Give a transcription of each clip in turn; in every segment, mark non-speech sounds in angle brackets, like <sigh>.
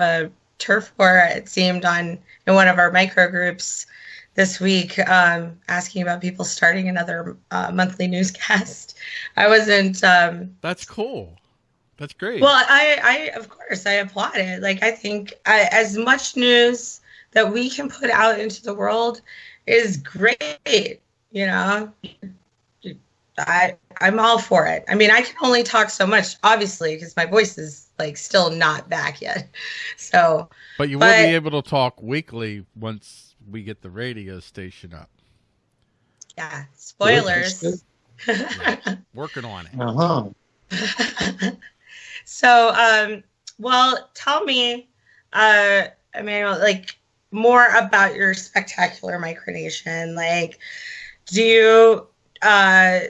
a turf war. It seemed on in one of our micro groups this week, um, asking about people starting another uh, monthly newscast. I wasn't. Um, That's cool. That's great. Well, I, I of course I applaud it. Like I think I, as much news that we can put out into the world is great. You know, I I'm all for it. I mean, I can only talk so much, obviously, because my voice is like still not back yet. <laughs> So, but you will be able to talk weekly once we get the radio station up. Yeah, spoilers. yeah, <laughs> working on it. Uh huh. <laughs> so, um, well, tell me, uh, Emmanuel, like more about your spectacular micronation. Like, do you uh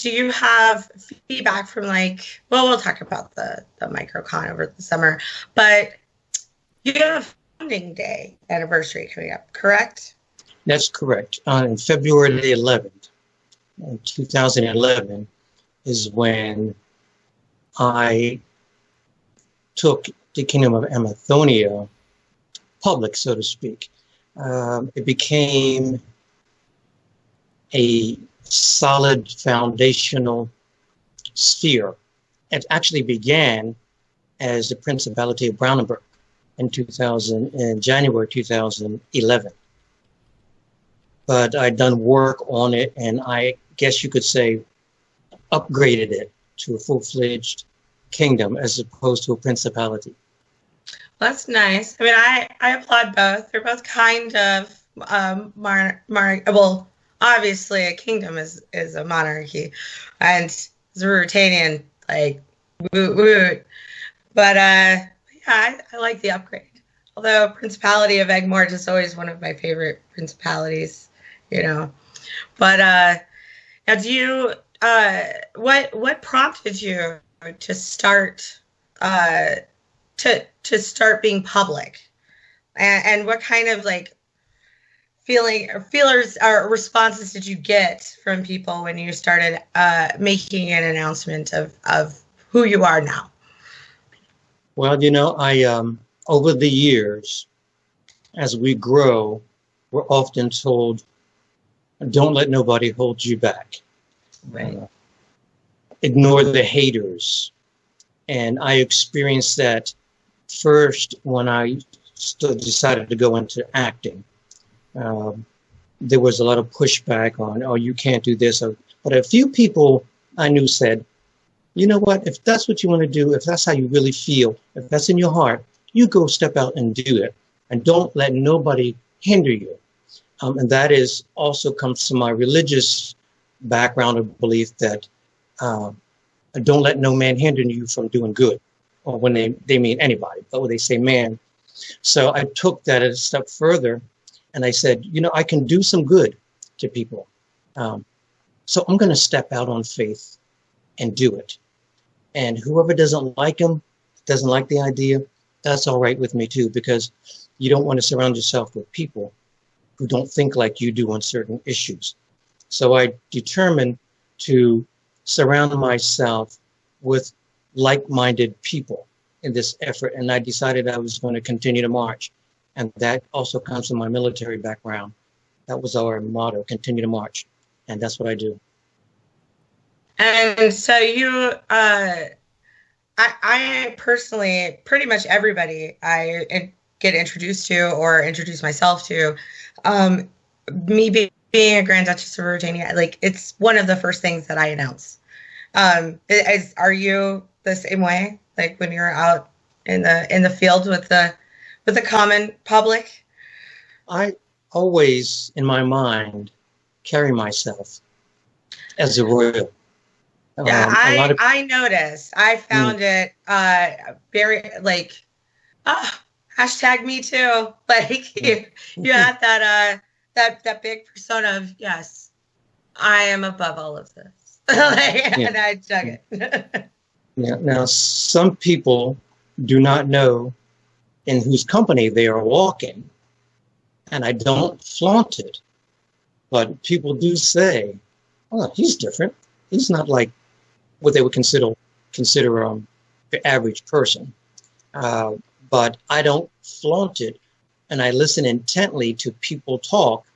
do you have feedback from like well we'll talk about the the microcon over the summer but you have founding day anniversary coming up correct? That's correct. On february the 11th 2011 is when i took the kingdom of amathonia public so to speak. Um, it became a solid foundational sphere. It actually began as the Principality of Brandenburg in 2000, in January 2011. But I'd done work on it, and I guess you could say upgraded it to a full-fledged kingdom as opposed to a principality. That's nice. I mean, I, I applaud both. They're both kind of um, mar, mar, well, obviously a kingdom is is a monarchy, and Ruritanian like woot woot. But uh, yeah, I, I like the upgrade. Although Principality of Eggmort is always one of my favorite principalities, you know. But uh, now, do you uh, what what prompted you to start uh, to to start being public, and, and what kind of like feeling or feelers or responses did you get from people when you started uh, making an announcement of of who you are now? Well, you know, I um, over the years, as we grow, we're often told, "Don't let nobody hold you back." Right. Uh, ignore the haters, and I experienced that first when I decided to go into acting um, there was a lot of pushback on, oh, you can't do this. But a few people I knew said, you know what, if that's what you want to do, if that's how you really feel, if that's in your heart, you go step out and do it. And don't let nobody hinder you. Um, and that is also comes from my religious background of belief that uh, don't let no man hinder you from doing good. Or when they, they mean anybody, but when they say man. So I took that a step further and I said, you know, I can do some good to people. Um, so I'm going to step out on faith and do it. And whoever doesn't like them, doesn't like the idea, that's all right with me too, because you don't want to surround yourself with people who don't think like you do on certain issues. So I determined to surround myself with like-minded people in this effort. And I decided I was going to continue to march. And that also comes from my military background. That was our motto, continue to march. And that's what I do. And so you, uh, I, I personally, pretty much everybody I get introduced to or introduce myself to, um, me being, being a Grand Duchess of Ruritania, like it's one of the first things that I announce. Um, is, are you the same way? Like when you're out in the in the field with the with the common public? I always, in my mind, carry myself as a royal. Yeah, um, I, of- I noticed. I found mm. it uh, very like, oh, hashtag me too. <laughs> Like you, you had <laughs> that uh, that that big persona of yes, I am above all of this, <laughs> like, yeah. and I dug it. yeah. Now, some people do not know in whose company they are walking. And I don't flaunt it. But people do say, oh, he's different. He's not like what they would consider consider um, the average person. Uh, but I don't flaunt it, and I listen intently to people talk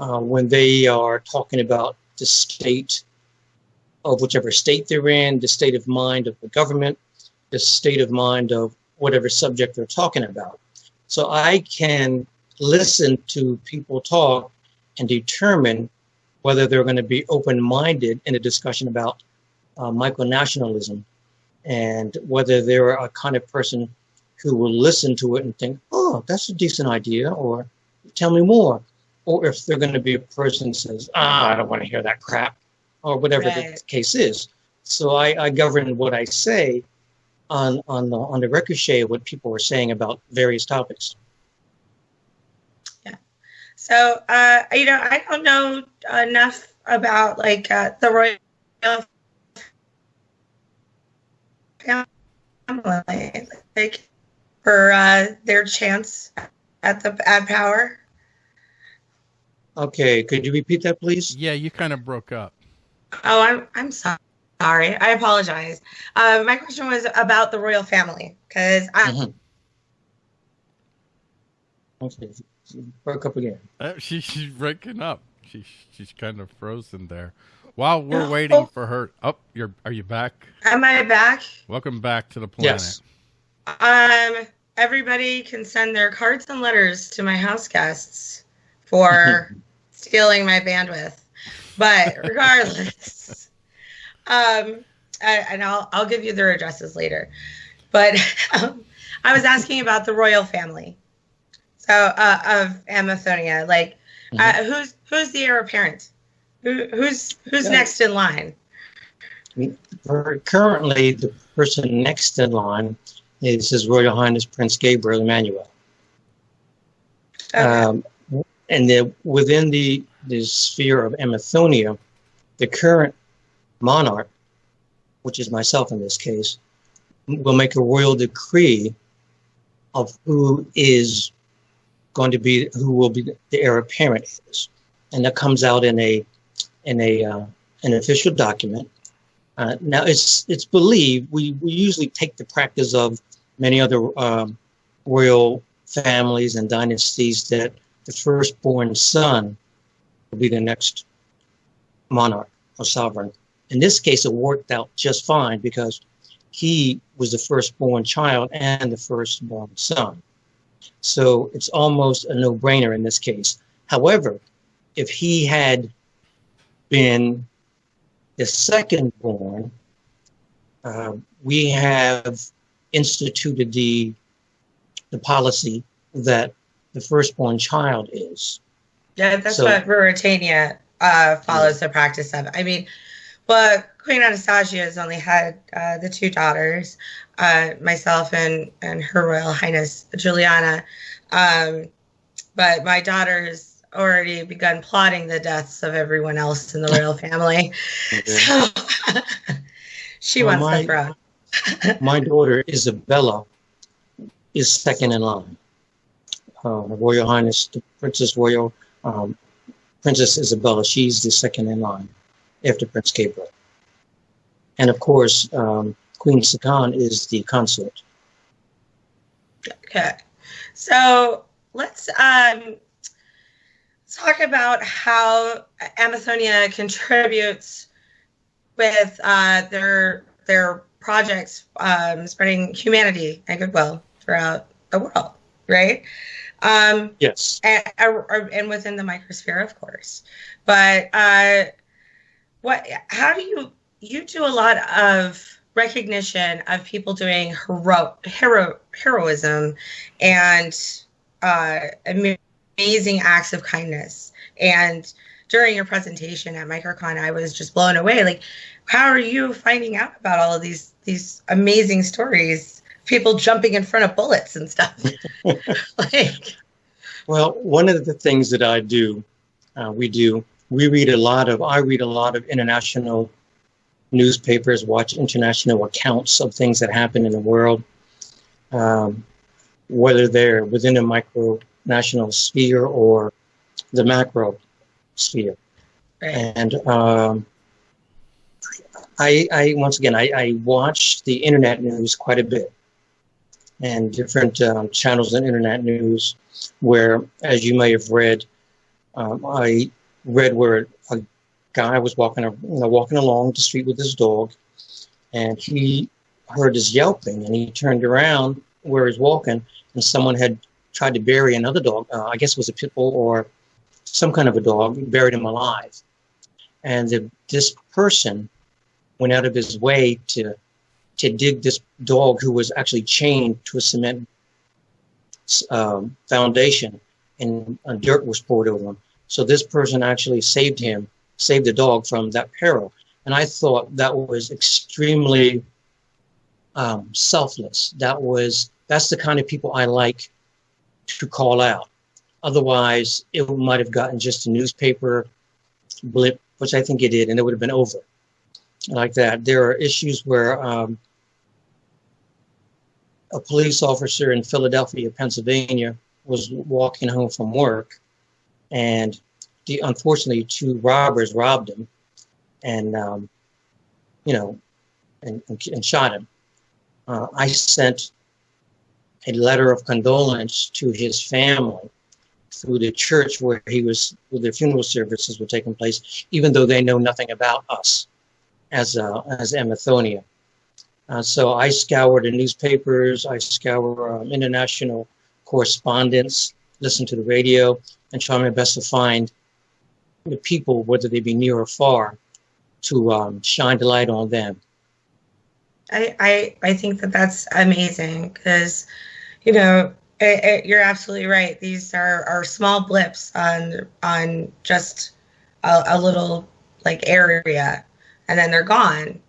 uh, when they are talking about the state of whichever state they're in, the state of mind of the government, the state of mind of whatever subject they're talking about. So I can listen to people talk and determine whether they're going to be open-minded in a discussion about uh, micronationalism and whether they're a kind of person who will listen to it and think, oh, that's a decent idea, or tell me more. Or if they're going to be a person who says, ah, I don't want to hear that crap, or whatever Right. the case is. So I, I govern what I say on on the on the ricochet of what people were saying about various topics. Yeah. So, uh, you know, I don't know enough about like uh, the royal family, like for uh, their chance at the at power. Okay, could you repeat that, please? Yeah, you kind of broke up. Oh, I'm I'm so- sorry. I apologize. Uh, my question was about the royal family because I Mhm. Okay, you broke up again. Uh, she, she's breaking up. She, she's kind of frozen there. While we're Oh. waiting for her, oh, you're are you back? am I back? Welcome back to the planet. Yes. Um, everybody can send their cards and letters to my house guests for <laughs> stealing my bandwidth. But regardless, um, and I'll I'll give you their addresses later. But <laughs> um, I was asking about the royal family, so uh, of Amathonia. Like, uh, who's who's the heir apparent? Who, who's who's Yeah. next in line? Currently, the person next in line is His Royal Highness Prince Gabriel Emmanuel. Okay. Um, and the, within the, the sphere of Amathonia, the current monarch, which is myself in this case, will make a royal decree of who is going to be, who will be the heir apparent is. And that comes out in a, in a, uh, an official document. Uh, now it's, it's believed, we, we usually take the practice of many other, um, royal families and dynasties that the firstborn son will be the next monarch or sovereign. In this case, it worked out just fine because he was the firstborn child and the firstborn son. So it's almost a no brainer in this case. However, if he had been the second born, uh, we have instituted the the policy that the firstborn child is. Yeah, that's So- what Ruritania uh, follows the practice of. I mean, but Queen Anastasia has only had uh, the two daughters, uh, myself and and Her Royal Highness Juliana. Um, but my daughter has already begun plotting the deaths of everyone else in the royal family. <laughs> So <laughs> she Well, wants my- the throne. <laughs> My daughter Isabella is second in line. Uh, Royal Highness, the Princess Royal, um, Princess Isabella, she's the second in line after Prince Gabriel. And of course, um, Queen Sakan is the consort. Okay. So let's um, talk about how Amathonia contributes with uh, their their projects um, spreading humanity and goodwill throughout the world, right? Um, Yes. and, and within the microsphere, of course. But uh, what? How do you you do a lot of recognition of people doing hero hero heroism and uh, amazing acts of kindness. And during your presentation at MicroCon, I was just blown away. Like, how are you finding out about all of these these amazing stories? People jumping in front of bullets and stuff. <laughs> like, Well, one of the things that I do, uh, we do, we read a lot of, I read a lot of international newspapers, watch international accounts of things that happen in the world, um, whether they're within a micro national sphere or the macro sphere. And um, I, I, once again, I, I watch the internet news quite a bit. and different um, channels and internet news where, as you may have read, um, I read where a guy was walking, you know, walking along the street with his dog, and he heard his yelping, and he turned around where he's walking, and someone had tried to bury another dog. Uh, I guess it was a pit bull or some kind of a dog, buried him alive. And the, this person went out of his way to to dig this dog who was actually chained to a cement um, foundation, and uh, dirt was poured over him. So this person actually saved him, saved the dog from that peril. And I thought that was extremely um, selfless. That was that's the kind of people I like to call out. Otherwise, it might have gotten just a newspaper blip, which I think it did, and it would have been over like that. There are issues where um, a police officer in Philadelphia, Pennsylvania, was walking home from work, and the, unfortunately, two robbers robbed him, and um, you know, and, and, and shot him. Uh, I sent a letter of condolence to his family through the church where he was, where the funeral services were taking place, even though they know nothing about us as uh, as Amathonia. Uh, so I scoured the newspapers, I scoured um, international correspondence, listen to the radio, and try my best to find the people, whether they be near or far, to um, shine the light on them. I, I, I think that that's amazing because, you know, it, it, you're absolutely right. These are, are small blips on on just a, a little like area, and then they're gone.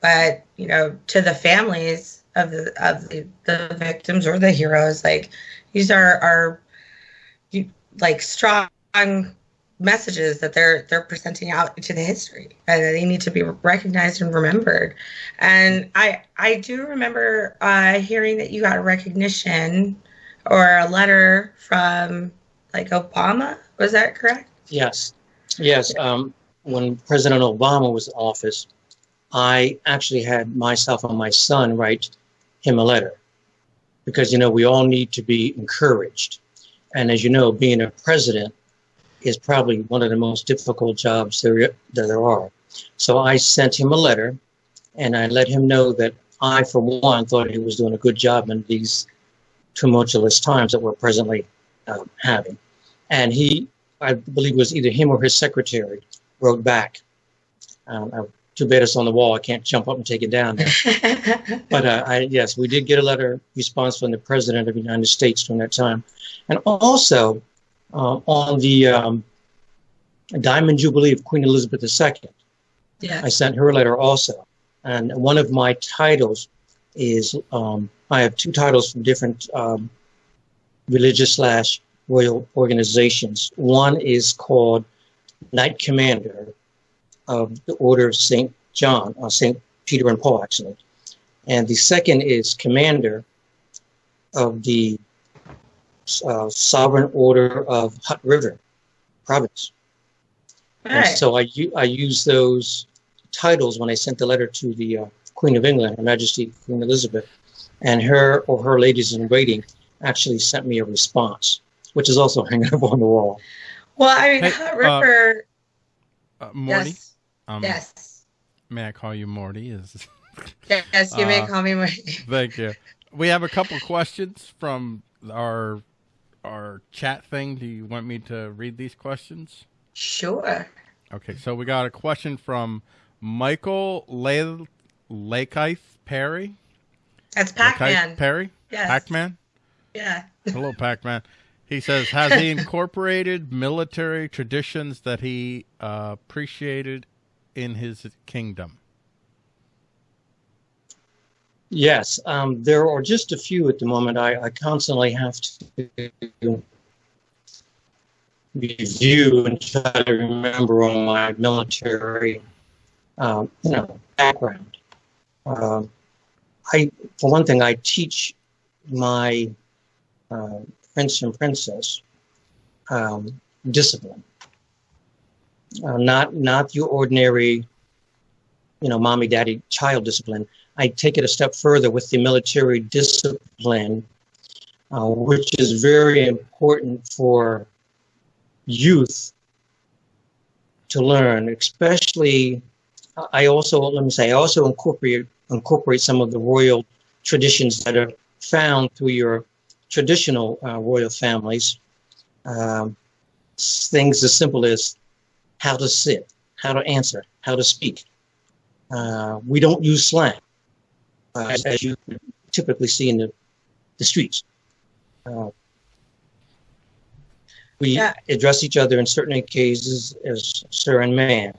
But you know, to the families of the of the, the victims or the heroes, like these are are like strong messages that they're they're presenting out into the history and they need to be recognized and remembered. And i i do remember uh, hearing that you got a recognition or a letter from like obama. Was that correct? Yes. Yes um, when president obama was in office i actually had myself and my son write him a letter because you know we all need to be encouraged and as you know being a president is probably one of the most difficult jobs there, there are. So I sent him a letter and I let him know that I, for one, thought he was doing a good job in these tumultuous times that we're presently uh, having. And he, I believe it was either him or his secretary, wrote back. Um, I, too bad it's on the wall. I can't jump up and take it down. <laughs> but uh, I, yes, we did get a letter response from the President of the United States during that time. And also, uh, on the um, Diamond Jubilee of Queen Elizabeth II. Yeah. I sent her a letter also. And one of my titles is um, I have two titles from different um, religious slash royal organizations. One is called Knight Commander of the Order of St. John, uh, St. Peter and Paul, actually. And the second is Commander of the uh, Sovereign Order of Hutt River Province. And so I, I use those titles when I sent the letter to the uh, Queen of England, Her Majesty Queen Elizabeth, and her or her ladies in waiting actually sent me a response, which is also <laughs> hanging up on the wall. Well, I mean, hey, Hutt River. Uh, uh, Morty? Yes. Um, yes. May I call you Morty? Is <laughs> yes, you may uh, call me Morty. <laughs> thank you. We have a couple questions from our our chat thing. Do you want me to read these questions? Sure. Okay, so we got a question from Michael Le- Lakeith Perry. That's Pac-Man. Perry? Yes. Pac-Man? Yeah. <laughs> Hello, Pac-Man. He says, has he incorporated military traditions that he uh, appreciated in his kingdom? Yes, um, there are just a few at the moment. I, I constantly have to review and try to remember on my military, um, you know, background. Uh, I, for one thing, I teach my uh, prince and princess um, discipline, uh, not not your ordinary, you know, mommy, daddy, child discipline. I take it a step further with the military discipline, uh, which is very important for youth to learn, especially. I also let me say I also incorporate incorporate some of the royal traditions that are found through your traditional uh, royal families. Um, things as simple as how to sit, how to answer, how to speak. Uh, we don't use slang, uh, as, as, you typically see in the, the streets. Uh, we yeah. address each other in certain cases as sir and ma'am.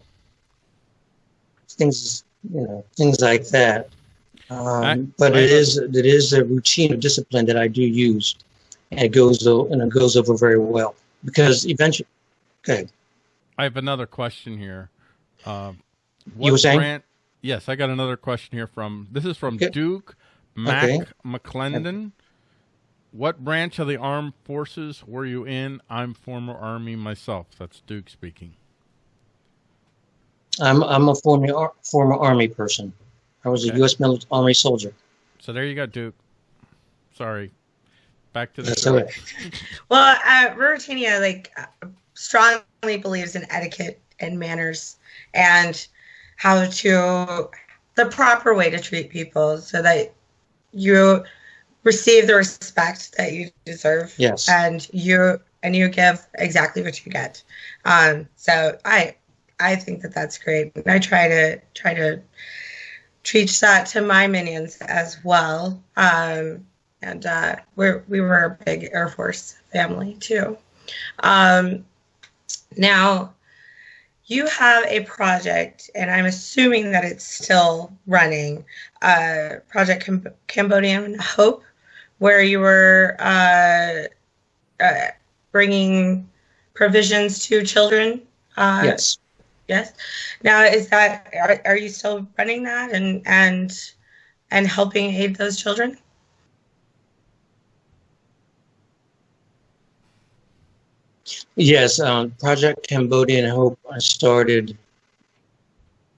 Things, you know, things like that. Um, but it is it is a routine of discipline that I do use, and it goes and it goes over very well because eventually. Okay. I have another question here. Uh, you were saying? Brand, yes, I got another question here from. This is from okay. Duke Mac okay. McClendon. What branch of the armed forces were you in? I'm former Army myself. That's Duke speaking. I'm I'm a former former Army person. I was a U.S. military Army soldier. So there you go, Duke. Sorry. Back to the That's story. <laughs> well, uh, Ruritania like uh, strongly believes in etiquette and manners and how to the proper way to treat people so that you receive the respect that you deserve. Yes. And you and you give exactly what you get. Um, so I I think that that's great. And I try to try to teach that to my minions as well. Um, and uh, we're, we were a big Air Force family too. Um, now, you have a project, and I'm assuming that it's still running, uh, Project Cam- Cambodian Hope, where you were uh, uh bringing provisions to children. Uh, yes. Yes. Now, is that are, are you still running that and and and helping aid those children? Yes, um, Project Cambodian Hope I started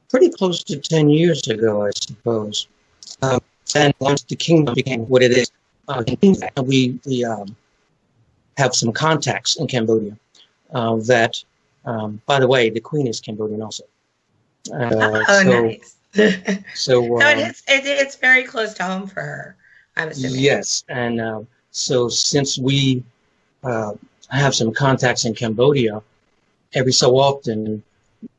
pretty close to 10 years ago, I suppose. Um, and once the kingdom became what it is, uh, we, we um, have some contacts in Cambodia uh, that um, by the way, the Queen is Cambodian also. Uh, <laughs> oh, so, nice. <laughs> so, <laughs> um, it's, it, it's very close to home for her. I'm assuming. Yes, and uh, so since we uh, have some contacts in Cambodia, every so often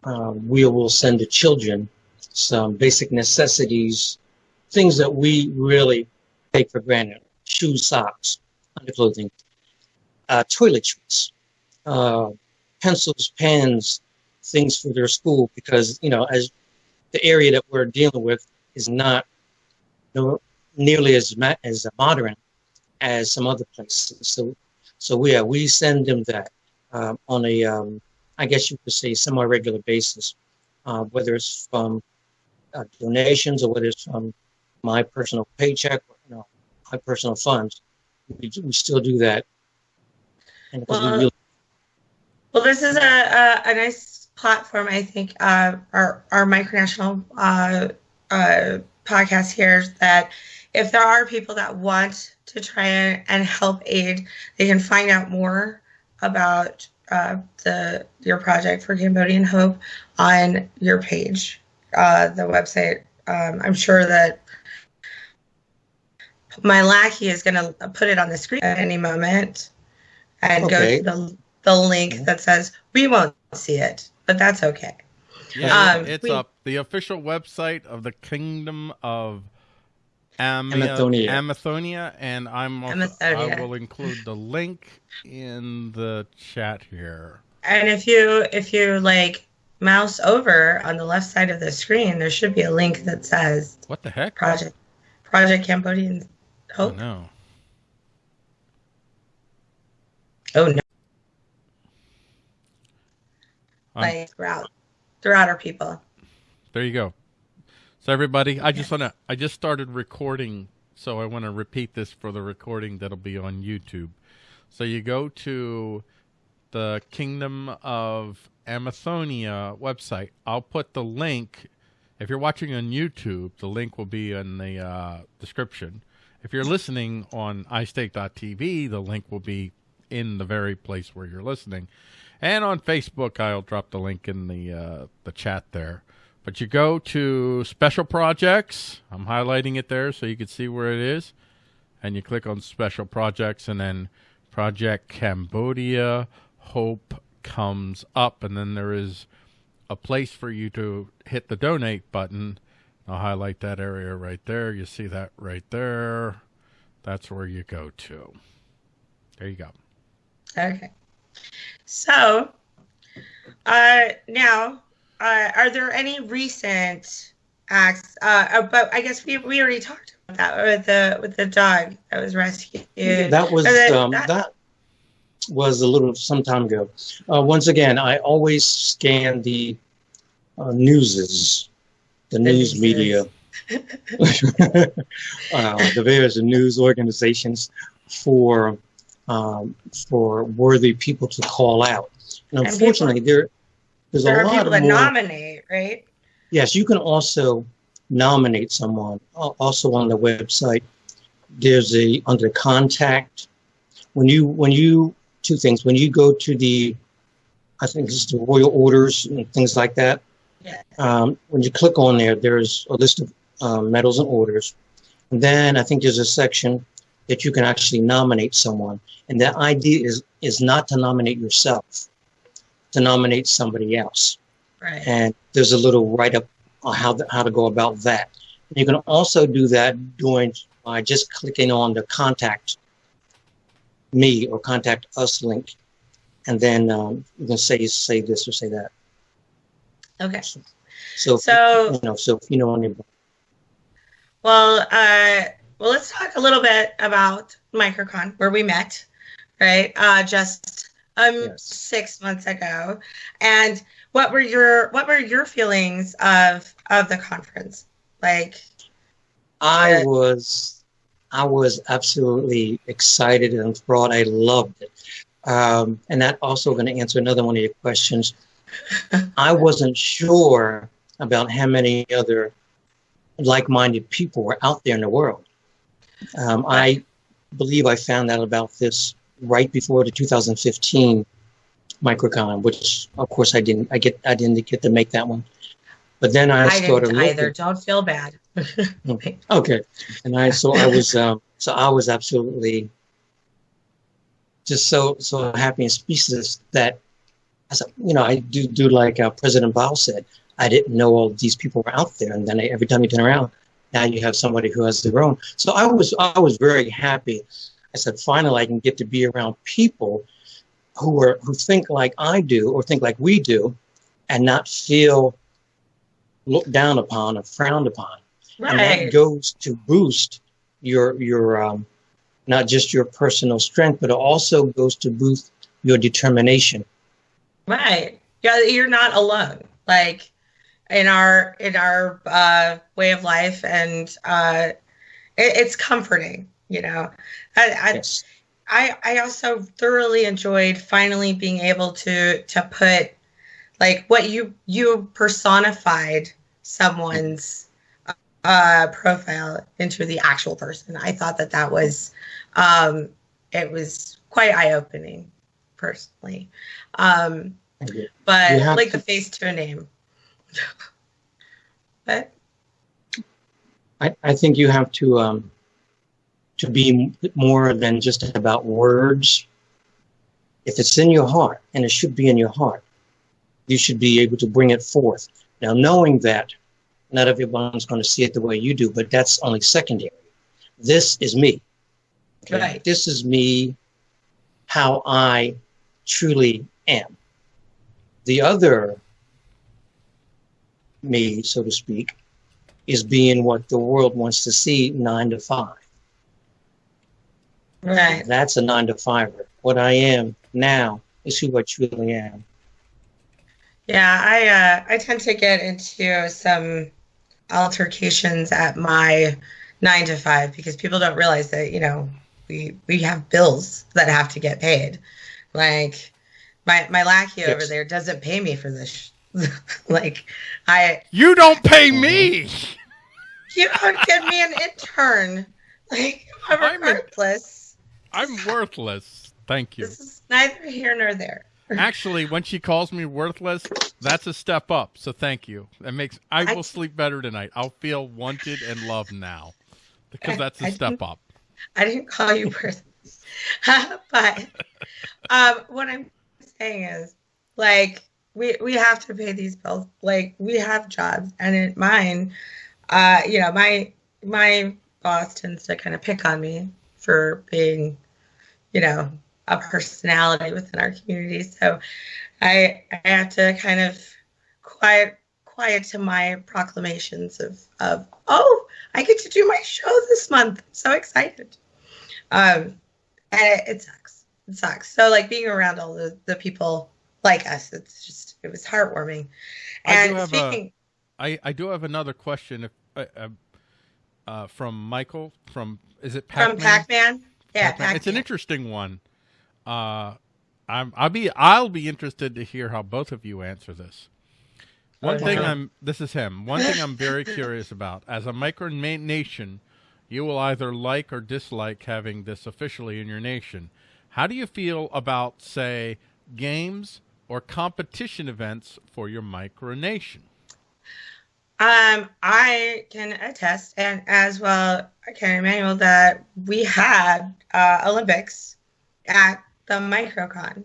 uh, we will send the children some basic necessities, things that we really take for granted: shoes, socks, underclothing, uh, toiletries, uh, pencils, pens, things for their school because you know as the area that we're dealing with is not nearly as as modern as some other places. So so we yeah, we send them that um, on a um, I guess you could say semi-regular basis, uh, whether it's from uh, donations or whether it's from my personal paycheck, or, you know, my personal funds. We, we still do that. And well, we really well, this is a, a, a nice platform, I think, uh, our, our micronational uh, uh, podcast here that if there are people that want to try and help aid, they can find out more about uh, the your project for Cambodian Hope on your page, uh, the website. Um, I'm sure that my lackey is going to put it on the screen at any moment and okay. go to the the link that says we won't see it, but that's okay. Yeah, um, it's we, up. The official website of the Kingdom of Am- Amathonia. Amathonia, and I'm also, Amathonia. I will include the link in the chat here. And if you if you like mouse over on the left side of the screen, there should be a link that says "What the heck?" Project Project Cambodian Hope. Oh no. Oh no. like throughout throughout our people. There you go. So everybody, I just want to I just started recording, so I want to repeat this for the recording that'll be on YouTube. So you go to the Kingdom of Amathonia website. I'll put the link If you're watching on YouTube, the link will be in the uh, description. If you're listening on iState.tv, the link will be in the very place where you're listening. And on Facebook, I'll drop the link in the uh, the chat there. But you go to special projects. I'm highlighting it there so you can see where it is. And you click on special projects and then Project Cambodia Hope comes up. And then there is a place for you to hit the donate button. I'll highlight that area right there. You see that right there. That's where you go to. There you go. Okay. So, uh, now uh, are there any recent acts? Uh, but I guess we, we already talked about that with the with the dog that was rescued. That was the, um, that, that, was a little some time ago. Uh, once again, I always scan the uh, newses, the, the news media, <laughs> uh, the various news organizations for um, for worthy people to call out. And unfortunately, there there's there a lot people that more, nominate, right? Yes, you can also nominate someone. Also on the website, there's a under contact. When you when you two things when you go to the, I think it's the royal orders and things like that. Yeah. Um, when you click on there, there's a list of um, medals and orders. And then I think there's a section that you can actually nominate someone. And the idea is is not to nominate yourself to nominate somebody else. Right. And there's a little write up on how to, how to go about that. You can also do that doing by just clicking on the contact me or contact us link, and then um, you can say say this or say that. Okay. So so you know so if you know anybody. Well, uh, well, let's talk a little bit about MicroCon where we met, right? Uh, just um yes. six months ago. And what were your what were your feelings of of the conference? Like i uh, was i was absolutely excited and enthralled. I loved it. Um, and that also going to answer another one of your questions. <laughs> I wasn't sure about how many other like-minded people were out there in the world. Um, i believe i found out about this right before the 2015 microcon, which of course I didn't. I get I didn't get to make that one. But then I, I started didn't either. Don't feel bad. <laughs> okay, Okay. and I so I was um, so I was absolutely just so so happy and speechless that as you know I do do like uh, President Baugh said. I didn't know all these people were out there, and then I, every time you turn around, now you have somebody who has their own. So I was I was very happy I said, finally, I can get to be around people who are who think like I do or think like we do, and not feel looked down upon or frowned upon. Right. And that goes to boost your your um, not just your personal strength, but it also goes to boost your determination. Right. Yeah, you're not alone. Like in our in our uh, way of life, and uh, it, it's comforting you know I, I, yes. I I also thoroughly enjoyed finally being able to to put like what you you personified someone's uh, profile into the actual person. I thought that that was um, it was quite eye opening personally, um, but like to, the face to a name. <laughs> but I I think you have to um, to be more than just about words. If it's in your heart, and it should be in your heart, you should be able to bring it forth. Now, knowing that not everyone's going to see it the way you do, but that's only secondary. This is me. Okay? Right. This is me, how I truly am. The other me, so to speak, is being what the world wants to see nine to five. Right. That's a nine to fiver. What I am now is who I truly am. Yeah, I uh, I tend to get into some altercations at my nine to five because people don't realize that you know we we have bills that have to get paid. Like my my lackey yes. over there doesn't pay me for this <laughs> like I You don't pay me. You don't give me an intern. Like I'm worthless. I'm worthless. Thank you. This is neither here nor there. Actually, when she calls me worthless, that's a step up. So thank you. That makes I will I, sleep better tonight. I'll feel wanted and loved now because that's a I step up. I didn't call you worthless, <laughs> but um, what I'm saying is, like, we we have to pay these bills. Like, we have jobs, and in mine, uh, you know, my my boss tends to kind of pick on me for being, you know, a personality within our community. So I I have to kind of quiet quiet to my proclamations of of oh I get to do my show this month. I'm so excited. Um, and it, it sucks. It sucks. So like being around all the, the people like us, it's just it was heartwarming. And I speaking, a, I I do have another question. If uh, uh, from Michael from is it Pac-Man? from Pac-Man? Yeah, Pac-Man. Pac-Man. it's an interesting one. Uh, I'm I'll be I'll be interested to hear how both of you answer this. One thing I'm this is him. One thing I'm very <laughs> curious about as a micronation, nation, you will either like or dislike having this officially in your nation. How do you feel about say games or competition events for your micronation? Um, I can attest, and as well, I can Emmanuel, that we had uh, Olympics at the Microcon.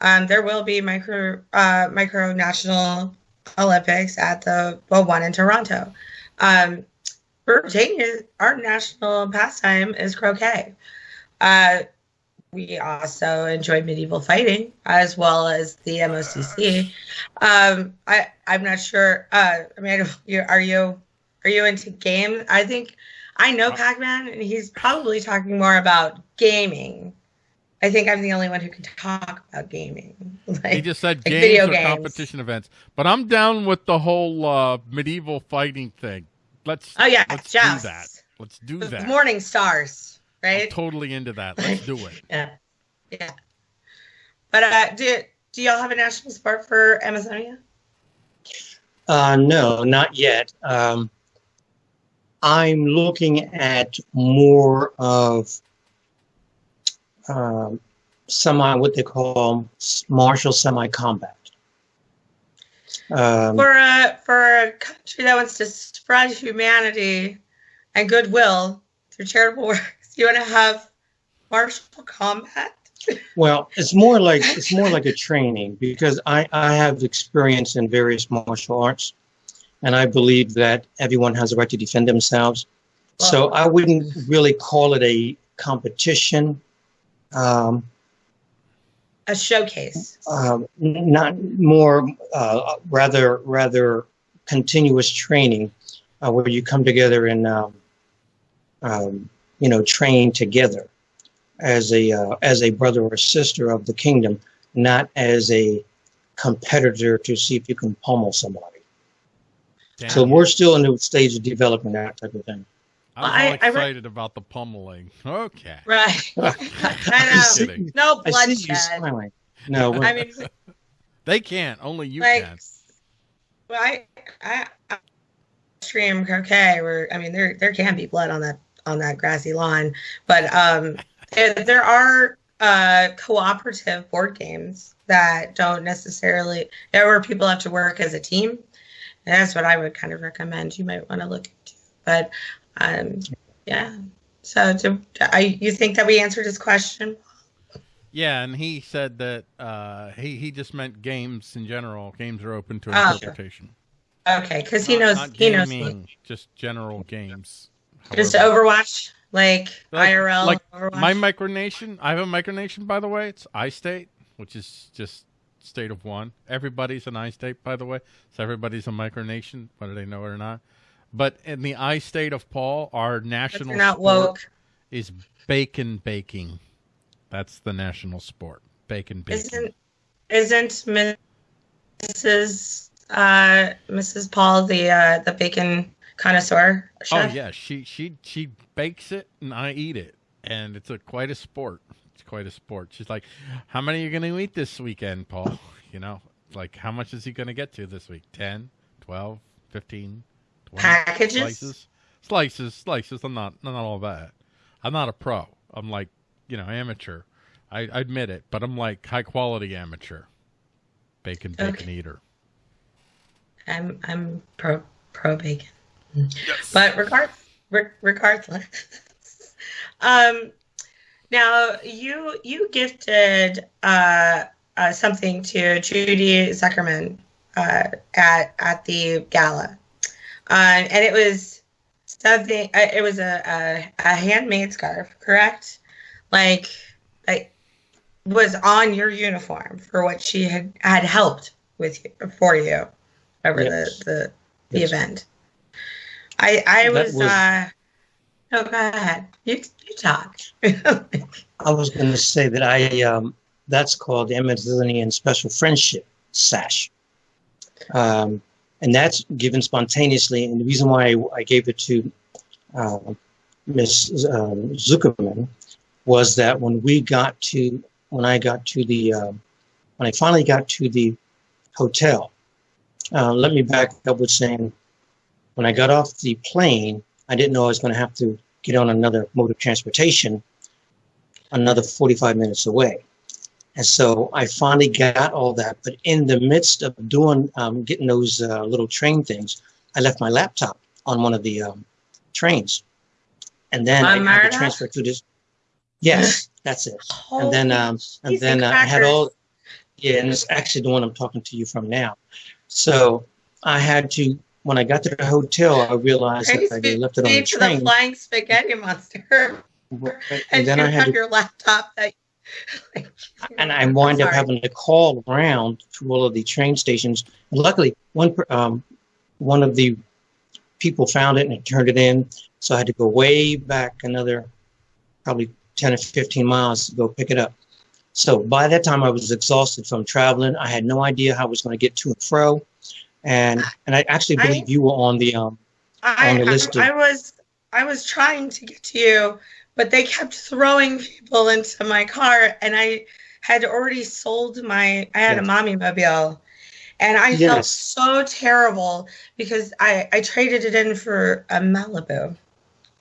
Um, there will be micro uh, micro national Olympics at the well one in Toronto. Um, Virginia, our national pastime is croquet. Uh, we also enjoy medieval fighting as well as the MOCC. Um, I I'm not sure. Uh, I mean, are you are you into games? I think I know Pac-Man, and he's probably talking more about gaming I think I'm the only one who can talk about gaming. <laughs> Like, he just said like games or games. competition events, but I'm down with the whole uh, medieval fighting thing. Let's oh yeah, let's do that. Let's do that. Morning stars, right? I'm totally into that. Let's do it. <laughs> yeah, yeah. But uh, do do y'all have a national sport for Amathonia? Uh, no, not yet. Um, I'm looking at more of um, semi what they call martial semi combat. Um, for a for a country that wants to spread humanity and goodwill through charitable work, you want to have martial combat. well, it's more like it's more like a training because I I have experience in various martial arts, and I believe that everyone has a right to defend themselves. So I wouldn't really call it a competition um, a showcase. Um, not more, uh, rather, rather continuous training, uh, where you come together and, um, um, you know, train together as a uh, as a brother or sister of the kingdom, not as a competitor to see if you can pummel somebody. Damn. So we're still in the stage of developing that type of thing. I'm excited I, about the pummeling. Okay. Right. <laughs> I know. no bloodshed. No. I mean, they can't. Only you like, can. Well, I, I, I stream croquet where I mean there there can be blood on that on that grassy lawn, but um, there, there are uh, cooperative board games that don't necessarily where people have to work as a team. And that's what I would kind of recommend. You might want to look into. But um, yeah. So, do, I, you think that we answered his question? Yeah, and he said that uh, he he just meant games in general. Games are open to oh. interpretation. Okay, because he knows not he gaming, knows just general games. Just Overwatch, like, like IRL. Like Overwatch. my micronation. I have a micronation, by the way. It's I state, which is just state of one. Everybody's an I state, by the way. So everybody's a micronation, whether they know it or not. But in the I state of Paul, our national not woke. is bacon baking. That's the national sport. Bacon baking. Isn't isn't Mrs. Uh, Mrs. Paul the uh, the bacon connoisseur? Chef? Oh yeah, she she she bakes it and I eat it, and it's a quite a sport. It's quite a sport. She's like, "How many are you going to eat this weekend, Paul?" <laughs> You know, like how much is he going to get to this week? 10, 12, 15, 20 packages, slices, slices, slices. I'm not, not all that. I'm not a pro. I'm like, you know, amateur. I, I admit it, but I'm like high quality amateur. Bacon, bacon okay. eater. I'm I'm pro pro bacon. Yes. But regard, regardless, <laughs> um, now you you gifted uh, uh, something to Judy Zuckerman uh, at at the gala, uh, and it was something. Uh, it was a, a, a handmade scarf, correct? Like, like was on your uniform for what she had had helped with you, for you over yes. the the, the yes. event. I I was, was uh oh go ahead. You you talk. <laughs> I was gonna say that I um that's called the Amathonian Special Friendship Sash. Um, and that's given spontaneously. And the reason why I, I gave it to uh, Miss um, Zuckerman was that when we got to, when I got to the, uh, when I finally got to the hotel, uh, let me back up with saying, when I got off the plane, I didn't know I was going to have to get on another mode of transportation another 45 minutes away. And so I finally got all that. But in the midst of doing, um, getting those uh, little train things, I left my laptop on one of the um, trains. And then I had to transfer to this. Yes, <gasps> that's it. Holy and then, um, and then uh, I had all, yeah, and it's actually the one I'm talking to you from now. So I had to, when I got to the hotel, I realized that I left it on the train. the flying spaghetti monster. and, and then I had to, your laptop that <laughs> and I wind up having to call around to all of the train stations. And luckily, one um, one of the people found it and turned it in, so I had to go way back another probably 10 or 15 miles to go pick it up. So by that time, I was exhausted from traveling. I had no idea how I was going to get to and fro, and and I actually believe I, you were on the um I, on the list. I, of, I was I was trying to get to you but they kept throwing people into my car and i had already sold my i had yes. a mommy mobile and i yes. felt so terrible because i i traded it in for a malibu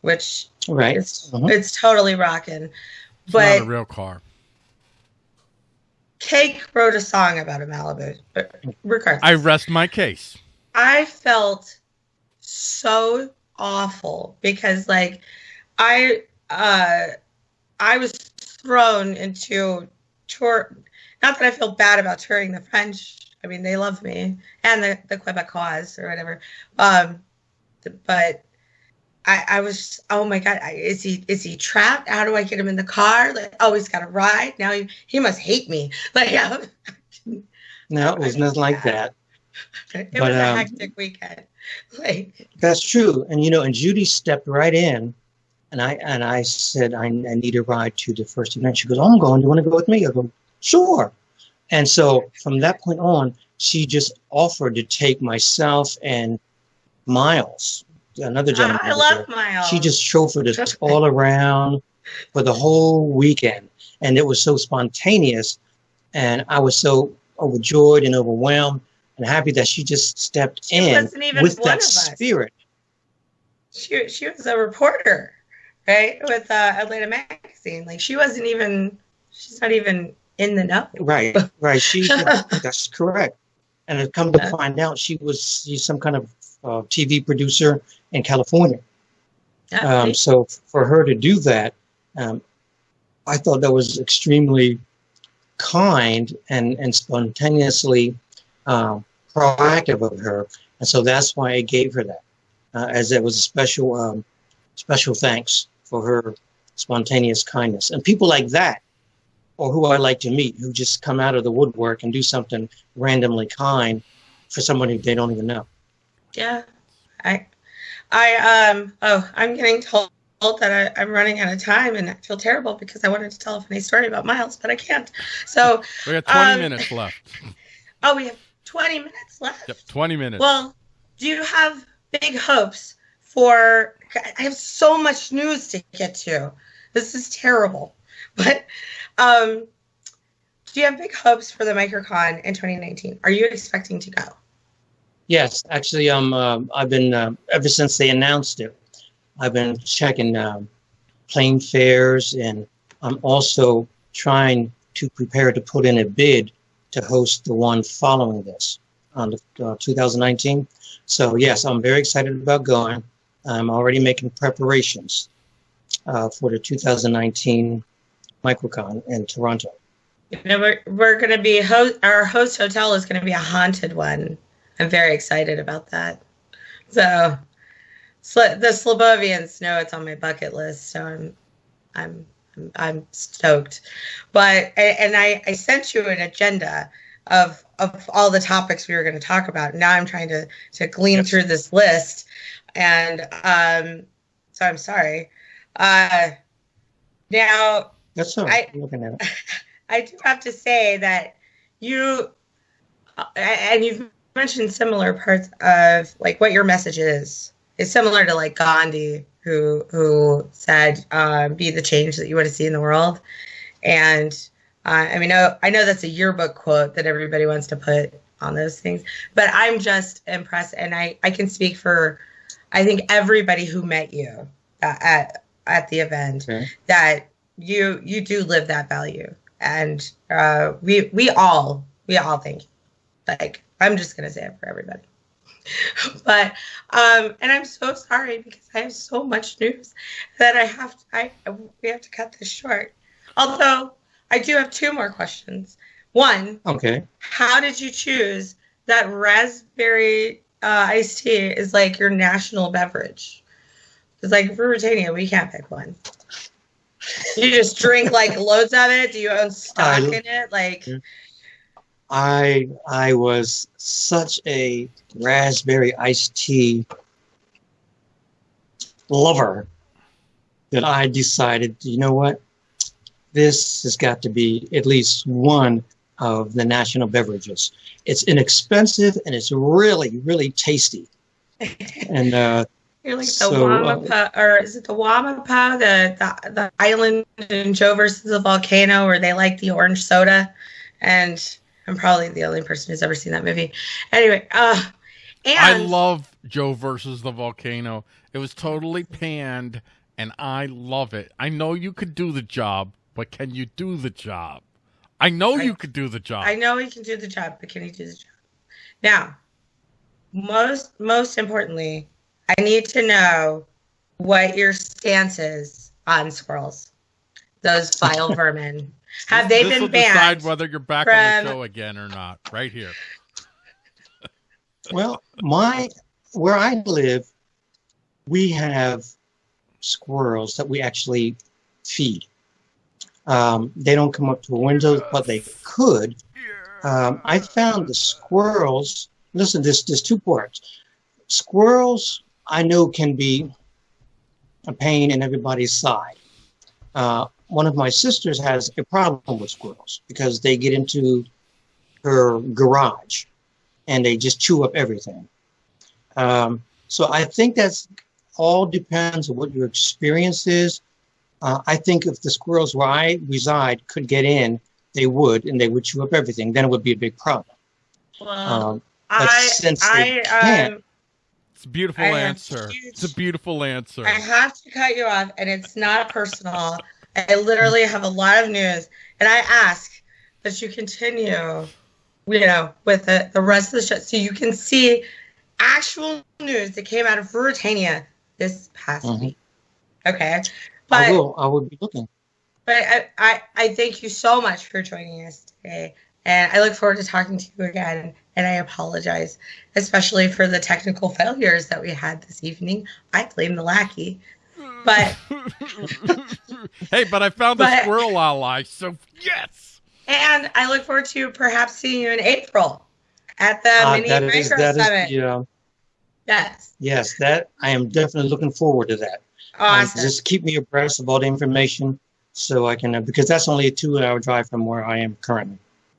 which right is, uh-huh. it's totally rocking but not a real car cake wrote a song about a malibu regardless i rest my case i felt so awful because like i uh, I was thrown into tour. Not that I feel bad about touring the French. I mean, they love me and the the Quebecois or whatever. Um, but I, I was oh my god, is he is he trapped? How do I get him in the car? Like, oh, he's got a ride now. He he must hate me. <laughs> Like, yeah. no, it was nothing like that. <laughs> It but, was a um, hectic weekend. <laughs> Like that's true, and you know, and Judy stepped right in and I and I said, I, I need a ride to the first event. She goes, oh, I'm going. Do you want to go with me? I go, sure. And so from that point on, she just offered to take myself and Miles, another gentleman. I love Miles. She just chauffeured us all around for the whole weekend. And it was so spontaneous. And I was so overjoyed and overwhelmed and happy that she just stepped she in with that spirit. She, she was a reporter right? With uh, Atlanta Magazine. Like she wasn't even, she's not even in the know. Right, right. She, <laughs> that's correct. And it come to find out, she was she's some kind of uh, TV producer in California. Um, so for her to do that, um, I thought that was extremely kind and, and spontaneously um, proactive of her. And so that's why I gave her that, uh, as it was a special, um, special thanks for her spontaneous kindness. And people like that or who I like to meet who just come out of the woodwork and do something randomly kind for someone who they don't even know. Yeah. I I um oh I'm getting told that I, am running out of time and I feel terrible because I wanted to tell a funny story about Miles, but I can't. So we got 20 um, minutes left. <laughs> Oh, we have 20 minutes left. Yep, 20 minutes. Well, do you have big hopes for I have so much news to get to. This is terrible. <laughs> But um, do you have big hopes for the MicroCon in 2019? Are you expecting to go? Yes, actually, um, uh, I've been uh, ever since they announced it. I've been checking um, plane fares, and I'm also trying to prepare to put in a bid to host the one following this on the, uh, 2019. So yes, I'm very excited about going. I'm already making preparations uh, for the 2019 MicroCon in Toronto. You know, we're, we're going to be, our host hotel is going to be a haunted one. I'm very excited about that. So the Slobovians know it's on my bucket list. So I'm, I'm, I'm, stoked. But, and I, I sent you an agenda of, of all the topics we were going to talk about. Now I'm trying to, to glean through this list. And um, so I'm sorry. Uh, now, that's right. I, looking at it. <laughs> I do have to say that you uh, and you've mentioned similar parts of like what your message is. It's similar to like Gandhi, who who said, uh, "Be the change that you want to see in the world." And uh, I mean, I, I know that's a yearbook quote that everybody wants to put on those things, but I'm just impressed, and I I can speak for, I think everybody who met you at at the event okay. that you you do live that value and uh, we we all we all think like i'm just gonna say it for everybody <laughs> but um and i'm so sorry because i have so much news that i have to, i we have to cut this short although i do have two more questions one okay how did you choose that raspberry uh, iced tea is like your national beverage it's like for Britannia, we can't pick one. You just drink like loads of it. Do you own stock I, in it? Like, I I was such a raspberry iced tea lover that I decided, you know what, this has got to be at least one of the national beverages. It's inexpensive and it's really really tasty. and uh, <laughs> you're like so, the Wamapa, uh, or is it the Wamapa, the, the the island in Joe versus the volcano, where they like the orange soda, and I'm probably the only person who's ever seen that movie. Anyway, uh, and I love Joe versus the volcano. It was totally panned, and I love it. I know you could do the job, but can you do the job? I know I, you could do the job. I know he can do the job, but can he do the job? Now, most most importantly, I need to know what your stance is on squirrels, those vile <laughs> vermin. Have they this been will banned? Decide whether you're back from... on the show again or not. Right here. well, my where I live, we have squirrels that we actually feed. Um, they don't come up to the windows, but they could. Um, I found the squirrels. Listen, there's there's two parts. Squirrels I know can be a pain in everybody's side. Uh, one of my sisters has a problem with squirrels because they get into her garage and they just chew up everything. Um, so I think that's all depends on what your experience is. Uh, I think if the squirrels where I reside could get in, they would, and they would chew up everything. Then it would be a big problem. Well, um, I, I, um, it's a beautiful I answer. It's a beautiful answer. I have to cut you off, and it's not personal. I literally have a lot of news, and I ask that you continue, you know, with the, the rest of the show so you can see actual news that came out of Ruritania this past mm-hmm. week. Okay. But, I will. I will be looking. But I, I, I thank you so much for joining us today. And I look forward to talking to you again. And I apologize, especially for the technical failures that we had this evening. I blame the lackey. But <laughs> hey, but I found but, the squirrel ally, so yes. And I look forward to perhaps seeing you in April at the uh, mini micro is, summit. Is, yes. Yes, that I am definitely looking forward to that. Awesome. Um, just keep me abreast of all the information so I can, uh, because that's only a two hour drive from where I am currently.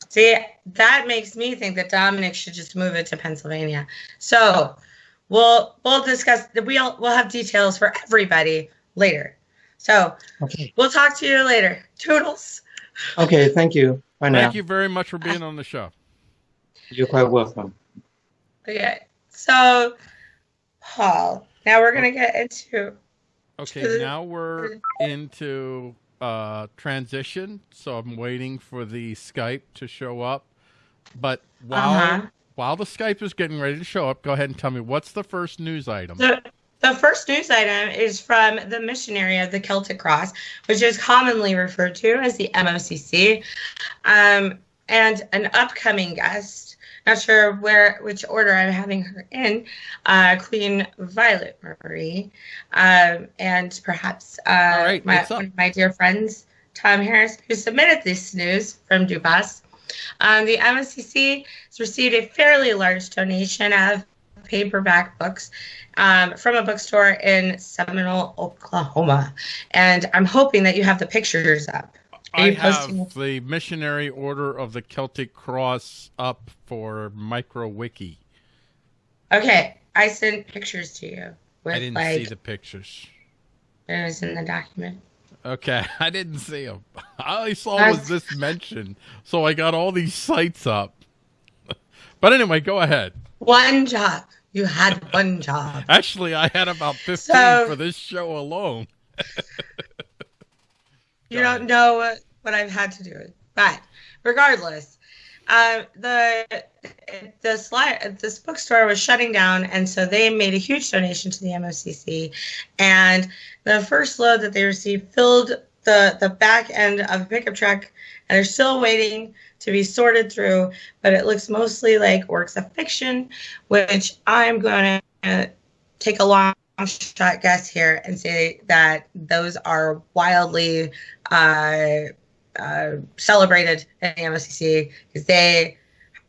See, that makes me think that Dominic should just move it to Pennsylvania. So we'll we'll discuss. We'll we'll have details for everybody later. So okay. we'll talk to you later. Toodles. Okay, thank you. Bye Thank you very much for being on the show. You're quite welcome. Okay, so Paul, now we're gonna get into. Okay, now we're into uh, transition, so I'm waiting for the Skype to show up. But while uh-huh. while the Skype is getting ready to show up, go ahead and tell me what's the first news item. The, the first news item is from the missionary of the Celtic Cross, which is commonly referred to as the MOCC, um, and an upcoming guest not sure where which order I'm having her in, uh, Queen Violet Marie, um, and perhaps uh, right, my, one of my dear friends, Tom Harris, who submitted this news from Dubas. Um, the MOCC has received a fairly large donation of paperback books um, from a bookstore in Seminole, Oklahoma. And I'm hoping that you have the pictures up. I have the Missionary Order of the Celtic Cross up for MicroWiki. Okay, I sent pictures to you. With, I didn't like, see the pictures. It was in the document. Okay, <laughs> I didn't see them. All I saw was this mention, so I got all these sites up. <laughs> but anyway, go ahead. One job. You had one job. Actually, I had about 15 so, for this show alone. <laughs> you don't know what, what I've had to do. But regardless, uh, the the slide this bookstore was shutting down, and so they made a huge donation to the MOCC. And the first load that they received filled the the back end of a pickup truck, and they're still waiting to be sorted through. But it looks mostly like works of fiction, which I'm going to take a long shot guess here and say that those are wildly uh, uh, celebrated in the MSCC because they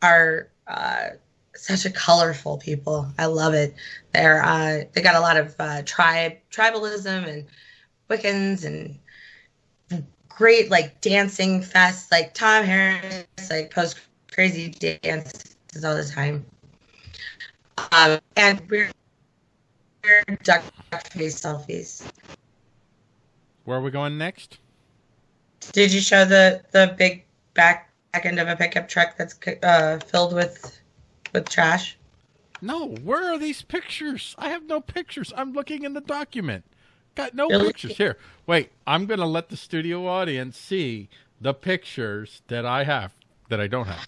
are uh, such a colorful people. I love it. They're uh, they got a lot of uh, tribe tribalism and Wiccans and great like dancing fest. Like Tom Harris like post crazy dances all the time. Um, and we're duck face selfies. Where are we going next? Did you show the the big back back end of a pickup truck that's uh, filled with with trash? No. Where are these pictures? I have no pictures. I'm looking in the document. Got no pictures here. Wait, I'm gonna let the studio audience see the pictures that I have that I don't have.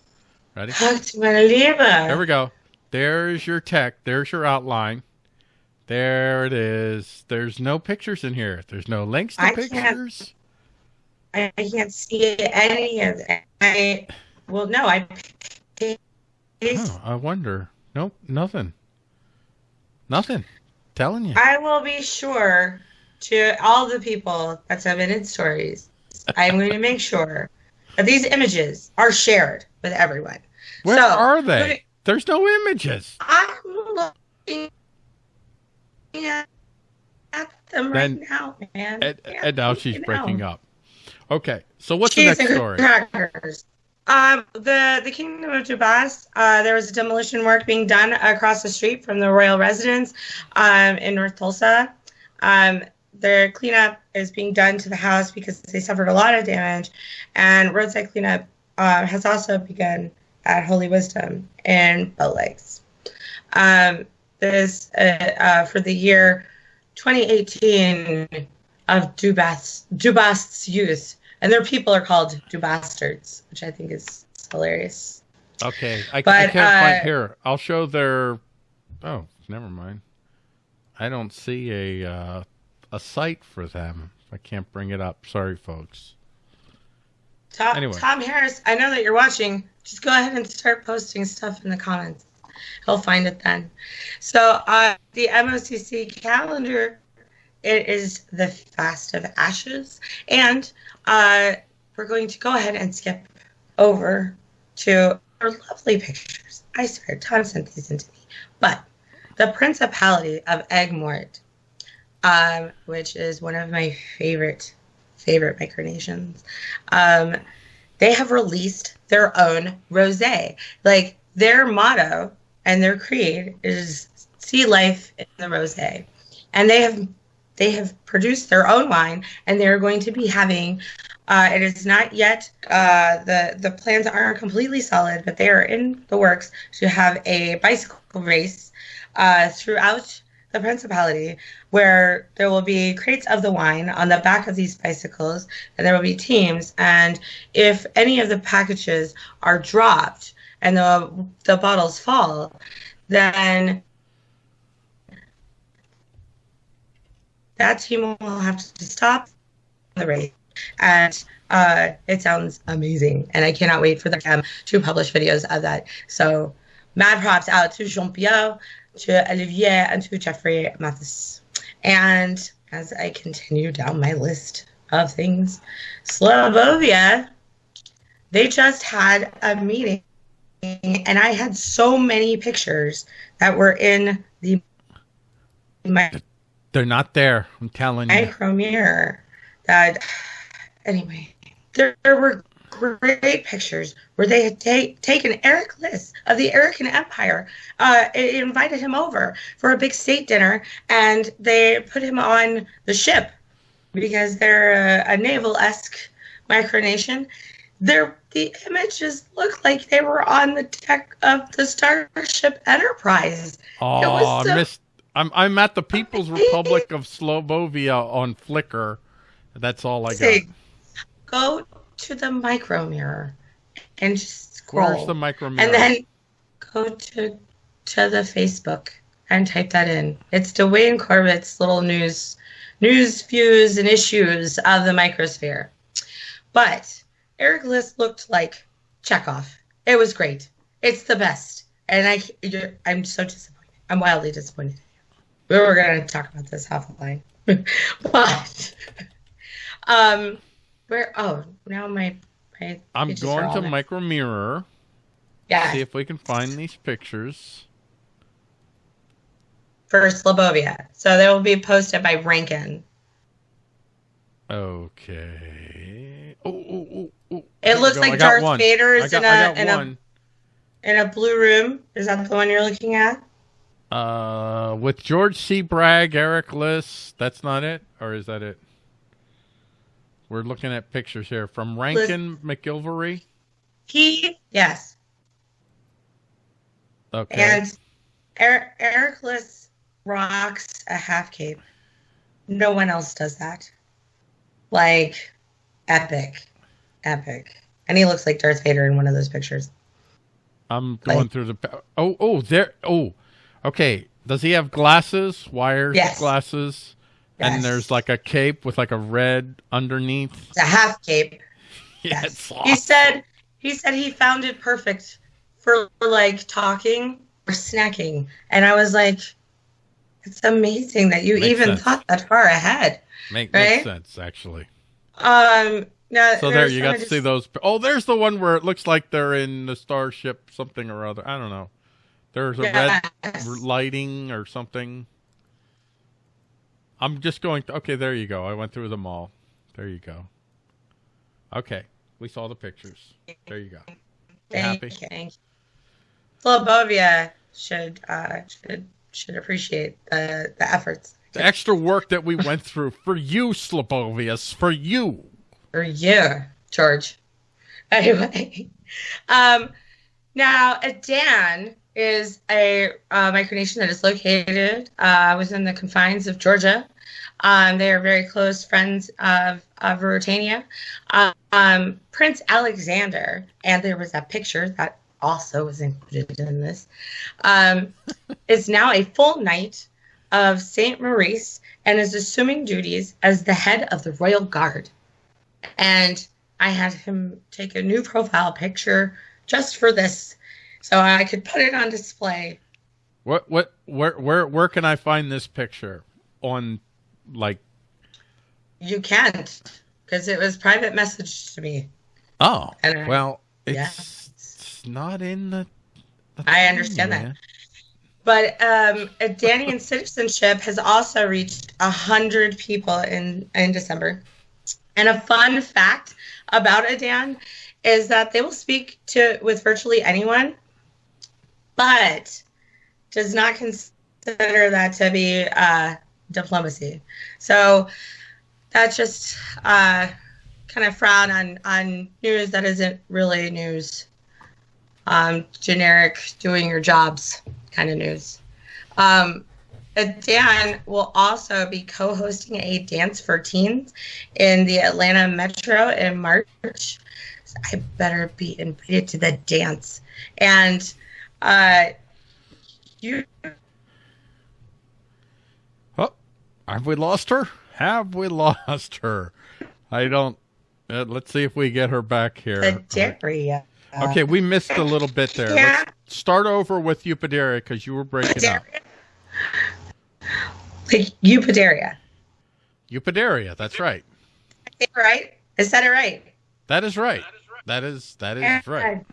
Ready? There we go. There's your tech. There's your outline. There it is. There's no pictures in here. There's no links to I pictures. Can't, I can't see any of that. I well, no, I. Oh, I wonder. Nope, nothing. Nothing. Telling you. I will be sure to all the people that submitted stories. I'm going to make sure that these images are shared with everyone. Where so, are they? There's no images. I'm looking at them right now, man. And, and now she's breaking up. Okay, so what's Cheese the next story? Crackers. Um, the the Kingdom of Dubas, uh, there was a demolition work being done across the street from the royal residence um, in North Tulsa. Um, their cleanup is being done to the house because they suffered a lot of damage, and roadside cleanup uh, has also begun at Holy Wisdom in Bow Lakes. Um, this uh, uh, for the year 2018 of Dubas Dubast's youth, and their people are called Dubastards, which I think is hilarious. Okay, I, but, I can't uh, find here. I'll show their. Oh, never mind. I don't see a uh, a site for them. I can't bring it up. Sorry, folks. Tom, anyway. Tom Harris, I know that you're watching. Just go ahead and start posting stuff in the comments he'll find it then. So uh, the MOCC calendar, it is the Fast of Ashes, and uh, we're going to go ahead and skip over to our lovely pictures. I swear, Tom sent these into me, but the Principality of Egmort, um, which is one of my favorite favorite micronations. Um, they have released their own rosé. Like their motto and their creed is see life in the rose. And they have they have produced their own wine and they're going to be having uh, it is not yet uh, the the plans aren't completely solid, but they are in the works to have a bicycle race uh, throughout the principality where there will be crates of the wine on the back of these bicycles and there will be teams. And if any of the packages are dropped and the the bottles fall then that team will have to stop the race. And uh, it sounds amazing and i cannot wait for them to publish videos of that. So mad props out to jean-pierre to olivier and to jeffrey mathis. And as i continue down my list of things slobovia they just had a meeting and i had so many pictures that were in the my they're not there i'm telling you. micro mirror that anyway, there, there were great pictures where they had ta- taken Eric List of the American Empire, uh, invited him over for a big state dinner, and they put him on the ship because they're a, a naval esque micronation. Their the images look like they were on the deck of the Starship Enterprise. Oh, so missed. I'm I'm at the People's Republic of Slobovia on Flickr. That's all I got go to the micro mirror and just scroll. Where's the micro mirror? And then go to to the Facebook and type that in. It's Dwayne Corbett's little news news views and issues of the microsphere. But Eric List looked like Chekov. It was great. It's the best. And I I'm so disappointed. I'm wildly disappointed. We were gonna talk about this offline. <laughs> but <laughs> um where? Oh, now my. my I'm going to Micro Mirror. Yeah. See if we can find these pictures. For Slobovia. So they will be posted by Rankin. Okay. Oh, oh, oh, oh. It looks like Darth one. Vader is in a in one. a in a blue room. Is that the one you're looking at? Uh, with George C. Bragg, Eric Liss. That's not it, or is that it? We're looking at pictures here from Rankin McIlvery. He yes. Okay. And Eric, Eric Liss rocks a half cape. No one else does that. Like epic, epic, and he looks like Darth Vader in one of those pictures. I'm going like, through the. Oh, oh, there. Oh, okay. Does he have glasses? Wires yes. glasses? Yes. And there's like a cape with like a red underneath. It's a half cape. <laughs> yeah, yes. He said he said he found it perfect for like talking or snacking. And I was like, it's amazing that you makes even sense. thought that far ahead. Make, right? Makes sense, actually. Um, now, so there, you got to just... see those. Oh, there's the one where it looks like they're in the starship something or other. I don't know. There's a yes. red lighting or something. I'm just going. To, okay, there you go. I went through them all. There you go. Okay, we saw the pictures. There you go. Thank happy? You. Slobovia should uh, should should appreciate the the efforts. The extra work that we went through for you, Slobovius, for you. For you, George. Anyway, um, now Dan is a uh, micronation that is located uh, within the confines of Georgia. Um, they are very close friends of, of Ruritania. Um, Prince Alexander, and there was a picture that also was included in this, um, is now a full knight of St. Maurice and is assuming duties as the head of the Royal Guard. And I had him take a new profile picture just for this so I could put it on display. What what where where where can I find this picture on like you can't because it was private message to me. Oh, I, well, it's, yeah. it's not in the. the I understand man. that. But um, a Danian citizenship has also reached a hundred people in in December. And a fun fact about Adan is that they will speak to with virtually anyone, but does not consider that to be uh, diplomacy. So that's just uh, kind of frown on on news that isn't really news. Um, generic, doing your jobs kind of news. Um, Dan will also be co-hosting a dance for teens in the Atlanta Metro in March. I better be invited to the dance. And uh, you. Oh, have we lost her? Have we lost her? I don't. Uh, let's see if we get her back here. Jerry. Okay, we missed a little bit there. Yeah. Let's start over with Eupodaria because you were breaking up. Like. Eupodaria, that's right. Right? Is that it right? That is right. That is that is and, right.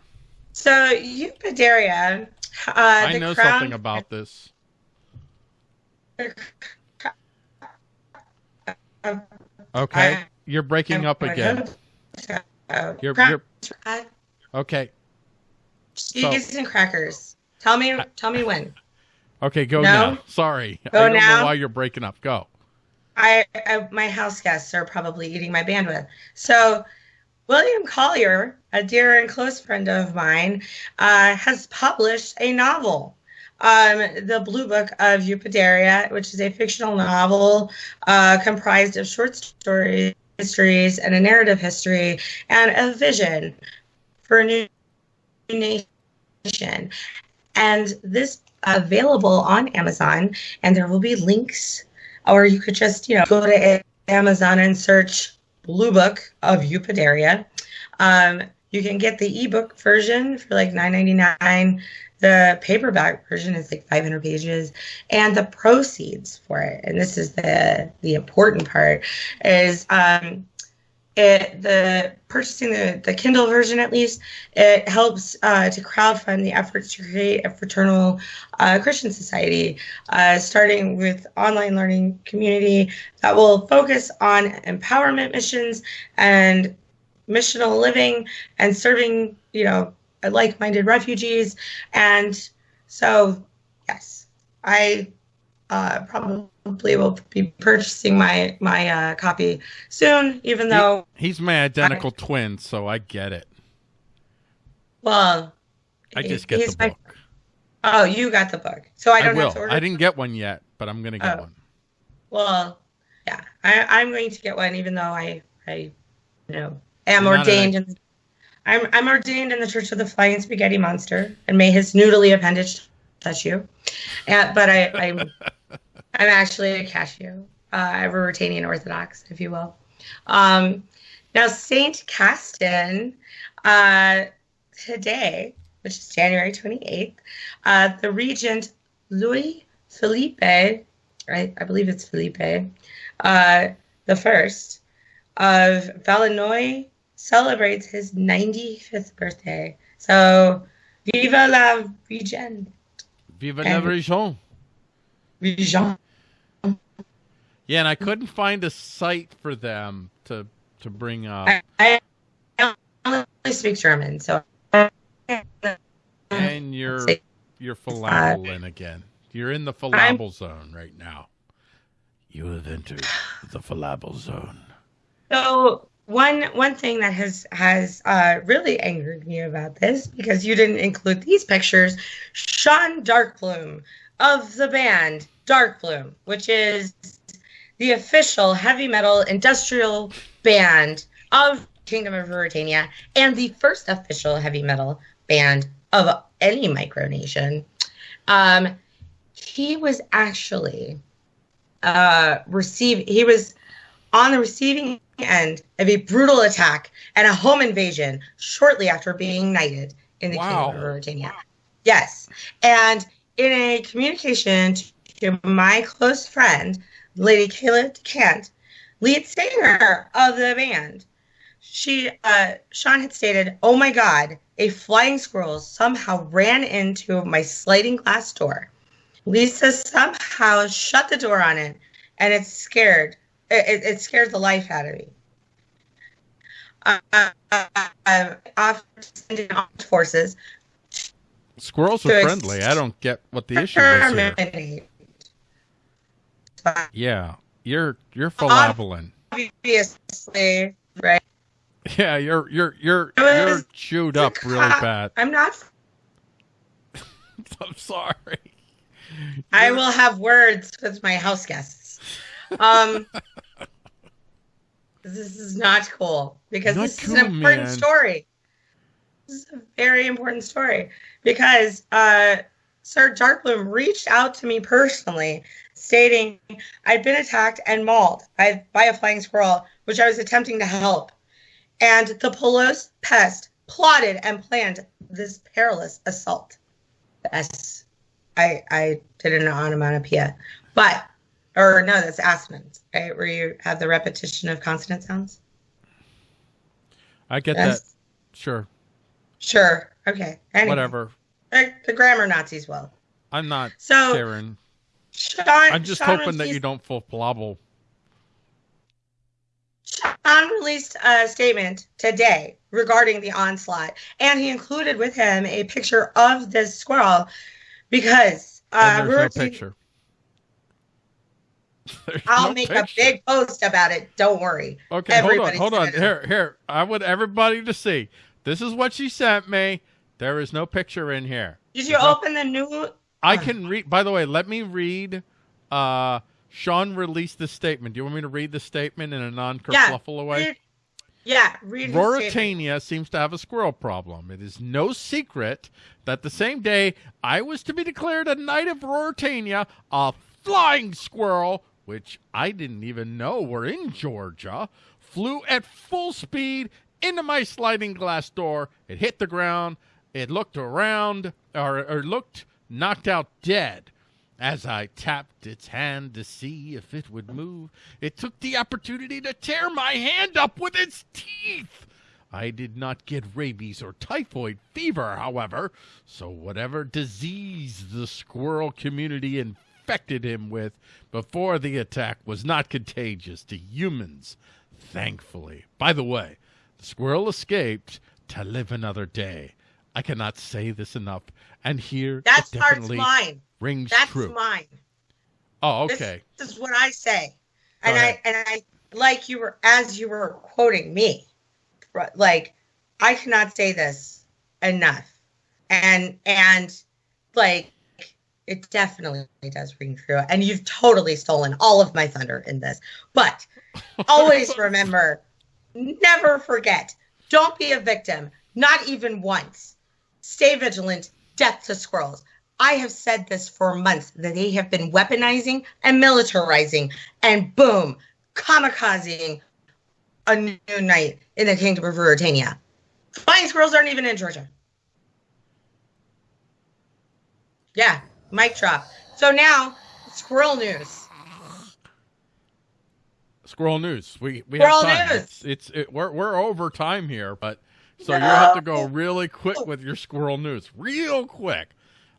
So Eupodaria. Uh, I know crown... something about this. Okay, I, you're breaking up again. You're, you're okay. Cheese so, and crackers. Tell me, tell me when. Okay, go no? now. Sorry, go I don't now? know why you're breaking up. Go. I, I my house guests are probably eating my bandwidth. So William Collier, a dear and close friend of mine, uh, has published a novel, um, The Blue Book of Eupodaria, which is a fictional novel uh, comprised of short stories, histories, and a narrative history, and a vision for a new nation. And this available on Amazon, and there will be links, or you could just, you know, go to Amazon and search Blue Book of Eupodaria. Um, you can get the ebook version for like $9.99. The paperback version is like 500 pages, and the proceeds for it, and this is the the important part, is um, it the purchasing the, the kindle version at least it helps uh, to crowdfund the efforts to create a fraternal uh, christian society uh, starting with online learning community that will focus on empowerment missions and missional living and serving you know like-minded refugees and so yes i uh, probably will be purchasing my my uh, copy soon. Even though he, he's my identical I, twin, so I get it. Well, I just get the book. My, oh, you got the book, so I don't I have to order. I didn't get one yet, but I'm going to get oh. one. Well, yeah, I, am going to get one, even though I I you know am You're ordained in. I'm I'm ordained in the Church of the Flying Spaghetti Monster, and may his noodly appendage touch you. And, but I, I'm I'm actually a Cashew. Uh, Ruritanian Orthodox, if you will. Um, now, St. Castin, uh, today, which is January 28th, uh, the regent Louis Philippe, right? I believe it's Philippe, uh, the first of Valenoy celebrates his 95th birthday. So, viva la regent. Viva la Region. Region. Yeah, and I couldn't find a site for them to to bring up. I, I only speak German, so. And you're you're falabeling again. You're in the falabel zone right now. You have entered the falabel zone. So one one thing that has has uh, really angered me about this because you didn't include these pictures, Sean Darkbloom of the band Darkbloom, which is the official heavy metal industrial band of Kingdom of Ruritania and the first official heavy metal band of any micronation. Um, he was actually uh, receive he was on the receiving end of a brutal attack and a home invasion shortly after being knighted in the wow. Kingdom of Ruritania. Yes, and in a communication to my close friend Lady Kayla DeCant, lead singer of the band. She, uh, Sean had stated, "Oh my God, a flying squirrel somehow ran into my sliding glass door. Lisa somehow shut the door on it, and it scared, it, it scared the life out of me." Uh, uh, uh, off forces. Squirrels are friendly. I don't get what the issue is here Yeah, you're you're philabeling. Obviously, right? Yeah, you're you're you're you're chewed up really bad. I'm not. <laughs> I'm sorry. I will have words with my house guests. Um, this is not cool because not this cool, is an important man. story. This is a very important story because uh, Sir Darkbloom reached out to me personally, stating I'd been attacked and mauled by, by a flying squirrel, which I was attempting to help. And the Polos pest plotted and planned this perilous assault. Yes, I I did an onomatopoeia, but or no, that's assonance, right? Where you have the repetition of consonant sounds. I get yes. that. Sure. Sure. Okay. Anyway, Whatever. The grammar Nazis will. I'm not so, Sharon. Sean, I'm just Sean hoping that you don't full blobble. Sean released a statement today regarding the onslaught, and he included with him a picture of this squirrel because uh, there's no picture. There's I'll no make picture. a big post about it. Don't worry. Okay, Everybody's hold on, hold on. Here, here. I want everybody to see. This is what she sent me. There is no picture in here. Did you open the new? I can read. By the way, let me read. Uh, Sean released the statement. Do you want me to read the statement in a non-kerfluffle yeah, way? Read, yeah, read Ruritania seems to have a squirrel problem. It is no secret that the same day I was to be declared a knight of Ruritania, a flying squirrel, which I didn't even know were in Georgia, flew at full speed into my sliding glass door. It hit the ground it looked around, or, or looked knocked out dead. As I tapped its hand to see if it would move, it took the opportunity to tear my hand up with its teeth. I did not get rabies or typhoid fever, however, so whatever disease the squirrel community infected him with before the attack was not contagious to humans, thankfully. By the way, the squirrel escaped to live another day. I cannot say this enough. And here that's definitely mine. Rings that's true. mine. Oh, okay. This, this is what I say, and I and I like you were as you were quoting me, like I cannot say this enough, and and like it definitely does ring true. And you've totally stolen all of my thunder in this, but <laughs> always remember, never forget. Don't be a victim, not even once stay vigilant, death to squirrels. I have said this for months that they have been weaponizing and militarizing and boom, kamikazing a new night in the kingdom of Ruritania. Flying squirrels aren't even in Georgia. Yeah, mic drop. So now, squirrel news. Squirrel news. We we squirrel have time. News. It's, it's it, we're we're over time here, but so no. you have to go really quick with your squirrel news. Real quick.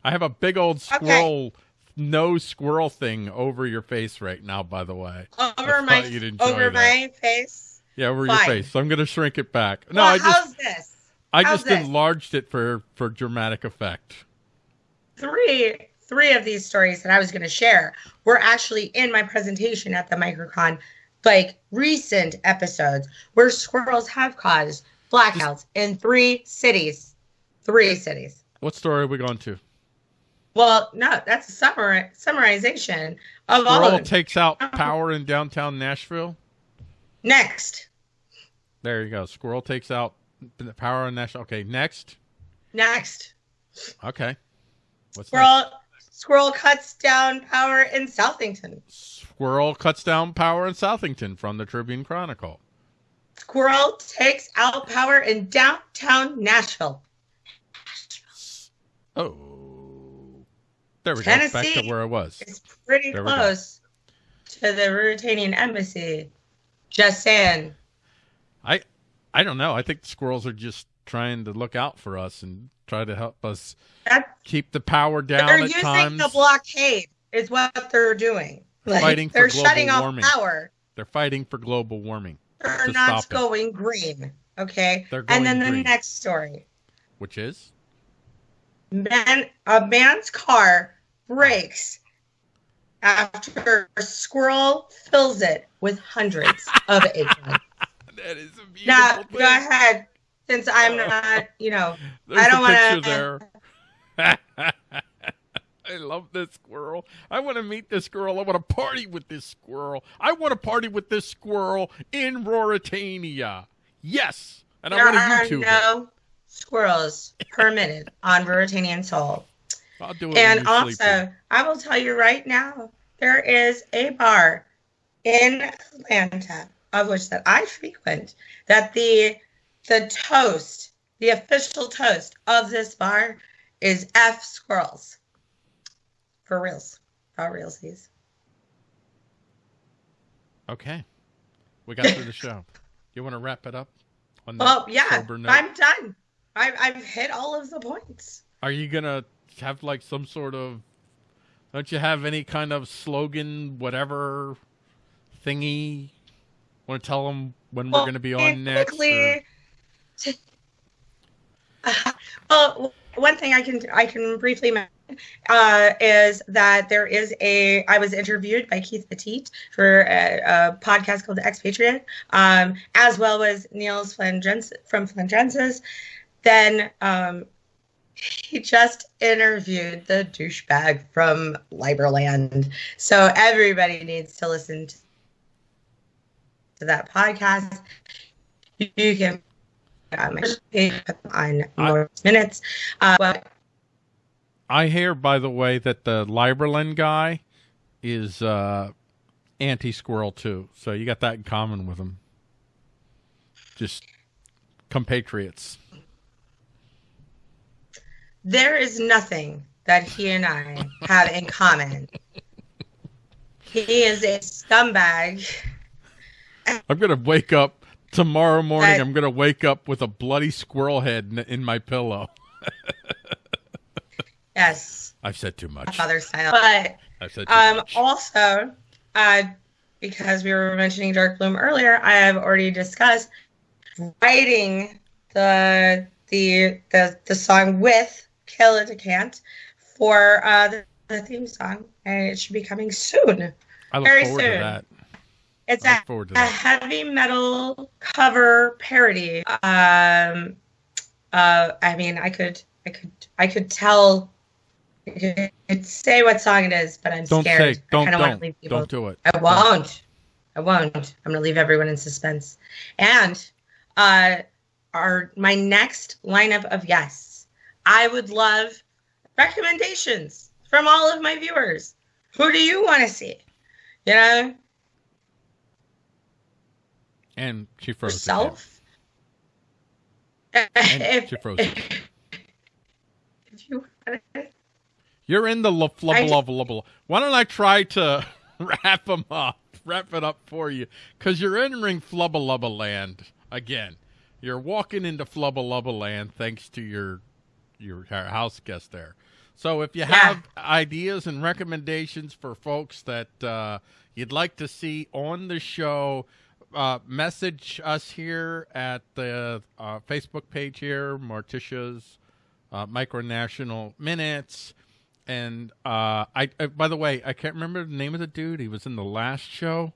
I have a big old squirrel okay. no squirrel thing over your face right now, by the way. Over my over that. my face? Yeah, over Fine. your face. So I'm gonna shrink it back. No, well, I just how's this? I how's just this? enlarged it for for dramatic effect. Three three of these stories that I was gonna share were actually in my presentation at the Microcon like recent episodes where squirrels have caused blackouts in three cities. Three cities. What story are we going to? Well, no, that's a summary, summarization of Squirrel all of takes out oh. power in downtown Nashville. Next. There you go. Squirrel takes out the power in Nashville. Okay, next. Next. Okay. What's Squirrel next? Squirrel cuts down power in Southington. Squirrel cuts down power in Southington from the Tribune Chronicle. Squirrel takes out power in downtown Nashville. Oh, there we Tennessee go. Back to where I was. It's pretty there close to the Ruritanian embassy. Just saying. I, I don't know. I think the squirrels are just trying to look out for us and try to help us That's, keep the power down. They're using times. the blockade. Is what they're doing. Like, fighting they're for global shutting warming. off power. They're fighting for global warming They're not going it. green. Okay. Going and then green. the next story. Which is? Man, a man's car breaks after a squirrel fills it with hundreds of <laughs> eggplants. that is a beautiful now, thing. go ahead. Since I'm not, you know, <laughs> I don't want to. there. <laughs> <laughs> I love this squirrel. I want to meet this squirrel. I want to party with this squirrel. I want to party with this squirrel in Ruritania. Yes, and there I want to YouTube no it. squirrels permitted on Ruritanian Soul. I'll do it. And also, sleeping. I will tell you right now, there is a bar in Atlanta of which that I frequent that the the toast, the official toast of this bar is F squirrels. For reals. For realsies. Okay. We got through the show. You want to wrap it up? On well, yeah. I'm done. I've, I've hit all of the points. Are you going to have like some sort of. Don't you have any kind of slogan, whatever thingy? Want to tell them when well, we're going to be on next? <laughs> Well, one thing I can I can briefly mention uh, is that there is a I was interviewed by Keith Petit for a, a podcast called Expatriate, um, as well as Niels Flangens from Flandrensis. Then um, he just interviewed the douchebag from Liberland, so everybody needs to listen to that podcast. You can um, on more minutes. Uh, well, I hear, by the way, that the Liberland guy is uh, anti-squirrel too. So you got that in common with him. Just compatriots. There is nothing that he and I have in common. He is a scumbag. I'm gonna wake up tomorrow morning. That, I'm gonna wake up with a bloody squirrel head in, in my pillow. <laughs> Yes. I've said too much. Father style. But I've said too um, much. also, uh, because we were mentioning Darkbloom earlier, I have already discussed writing the the the, the song with Kill Can't for uh, the, the, theme song, and it should be coming soon. I look very forward soon. to that. It's a, a heavy metal cover parody. Um, uh, I mean, I could, I could, I could tell could say what song it is, but I'm don't scared. Say, don't, I don't, leave people. don't do it. I won't. I won't. I'm gonna leave everyone in suspense. And uh, our my next lineup of guests, I would love recommendations from all of my viewers. Who do you want to see? You know. And she froze. Herself. <laughs> And she froze. You You're in the flubble flubble. Why don't I try to <laughs> wrap them up, wrap it up for you? Because you're entering flubba land again. You're walking into flubba land thanks to your your house guest there. So if you yeah. have ideas and recommendations for folks that uh, you'd like to see on the show, uh, message us here at the uh, Facebook page here, Morticia's uh, Micronational Minutes. And uh, I, I, by the way, I can't remember the name of the dude. He was in the last show.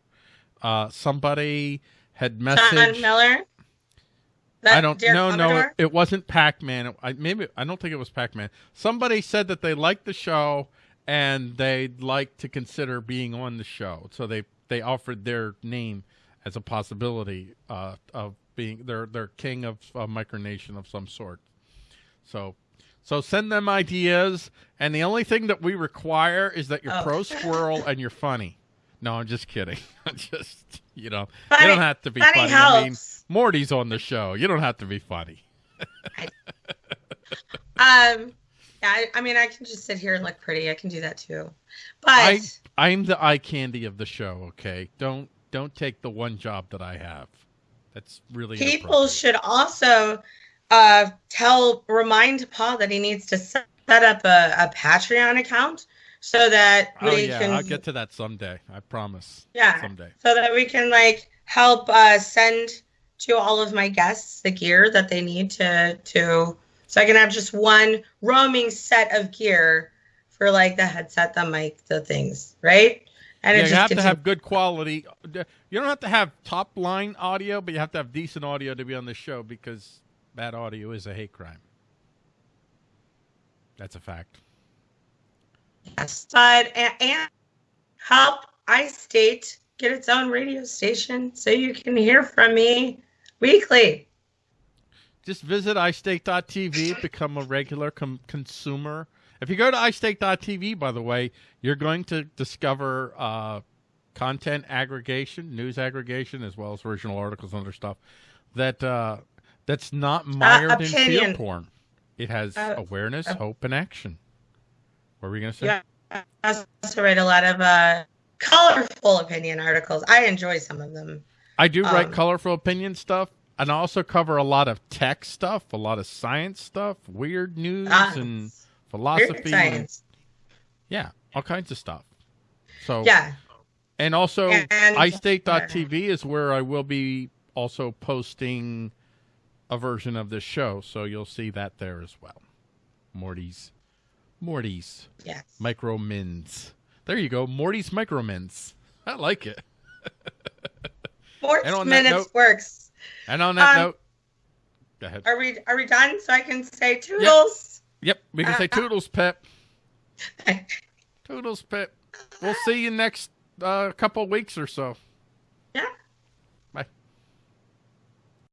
Uh, somebody had messaged. John Miller. That I don't. know. no, no, it, it wasn't Pac Man. I maybe I don't think it was Pac Man. Somebody said that they liked the show and they'd like to consider being on the show, so they they offered their name as a possibility uh, of being their their king of a micronation of some sort. So so send them ideas, and the only thing that we require is that you're oh. pro <laughs> squirrel and you're funny. No, I'm just kidding. <laughs> just you know, funny, you don't have to be funny. funny. I mean, Morty's on the show. You don't have to be funny. <laughs> um, I, I, mean, I can just sit here and look pretty. I can do that too. But I, I'm the eye candy of the show. Okay, don't don't take the one job that I have. That's really people should also uh, tell remind Paul that he needs to set up a, a Patreon account so that oh, we yeah, can. I'll get to that someday. I promise. Yeah. Someday. So that we can like help uh, send to all of my guests the gear that they need to to so I can have just one roaming set of gear for like the headset, the mic, the things, right? And yeah, you have to have good quality. You don't have to have top line audio, but you have to have decent audio to be on the show because bad audio is a hate crime. That's a fact. Yes, but and, and help iState get its own radio station so you can hear from me weekly. Just visit iState.tv, become a regular com- consumer. If you go to iState.tv, by the way, you're going to discover uh, content aggregation, news aggregation, as well as original articles and other stuff that uh, that's not uh, mired uh, in fear porn. It has uh, awareness, uh, hope, and action. What were we going to say? Yeah, I also write a lot of uh, colorful opinion articles. I enjoy some of them. I do write um, colorful opinion stuff, and I also cover a lot of tech stuff, a lot of science stuff, weird news, uh, and philosophy. And, yeah, all kinds of stuff. So yeah, and also and, iState.tv is where I will be also posting a version of this show, so you'll see that there as well. Morty's, Morty's, yes, micro mins. There you go, Morty's micro mins. I like it. <laughs> Four minutes note, works. And on that um, note, go ahead. Are we are we done? So I can say toodles. Yep, Yep, we can uh, say uh, toodles, Pip. <laughs> toodles, Pip. We'll see you next uh, couple weeks or so. Yeah.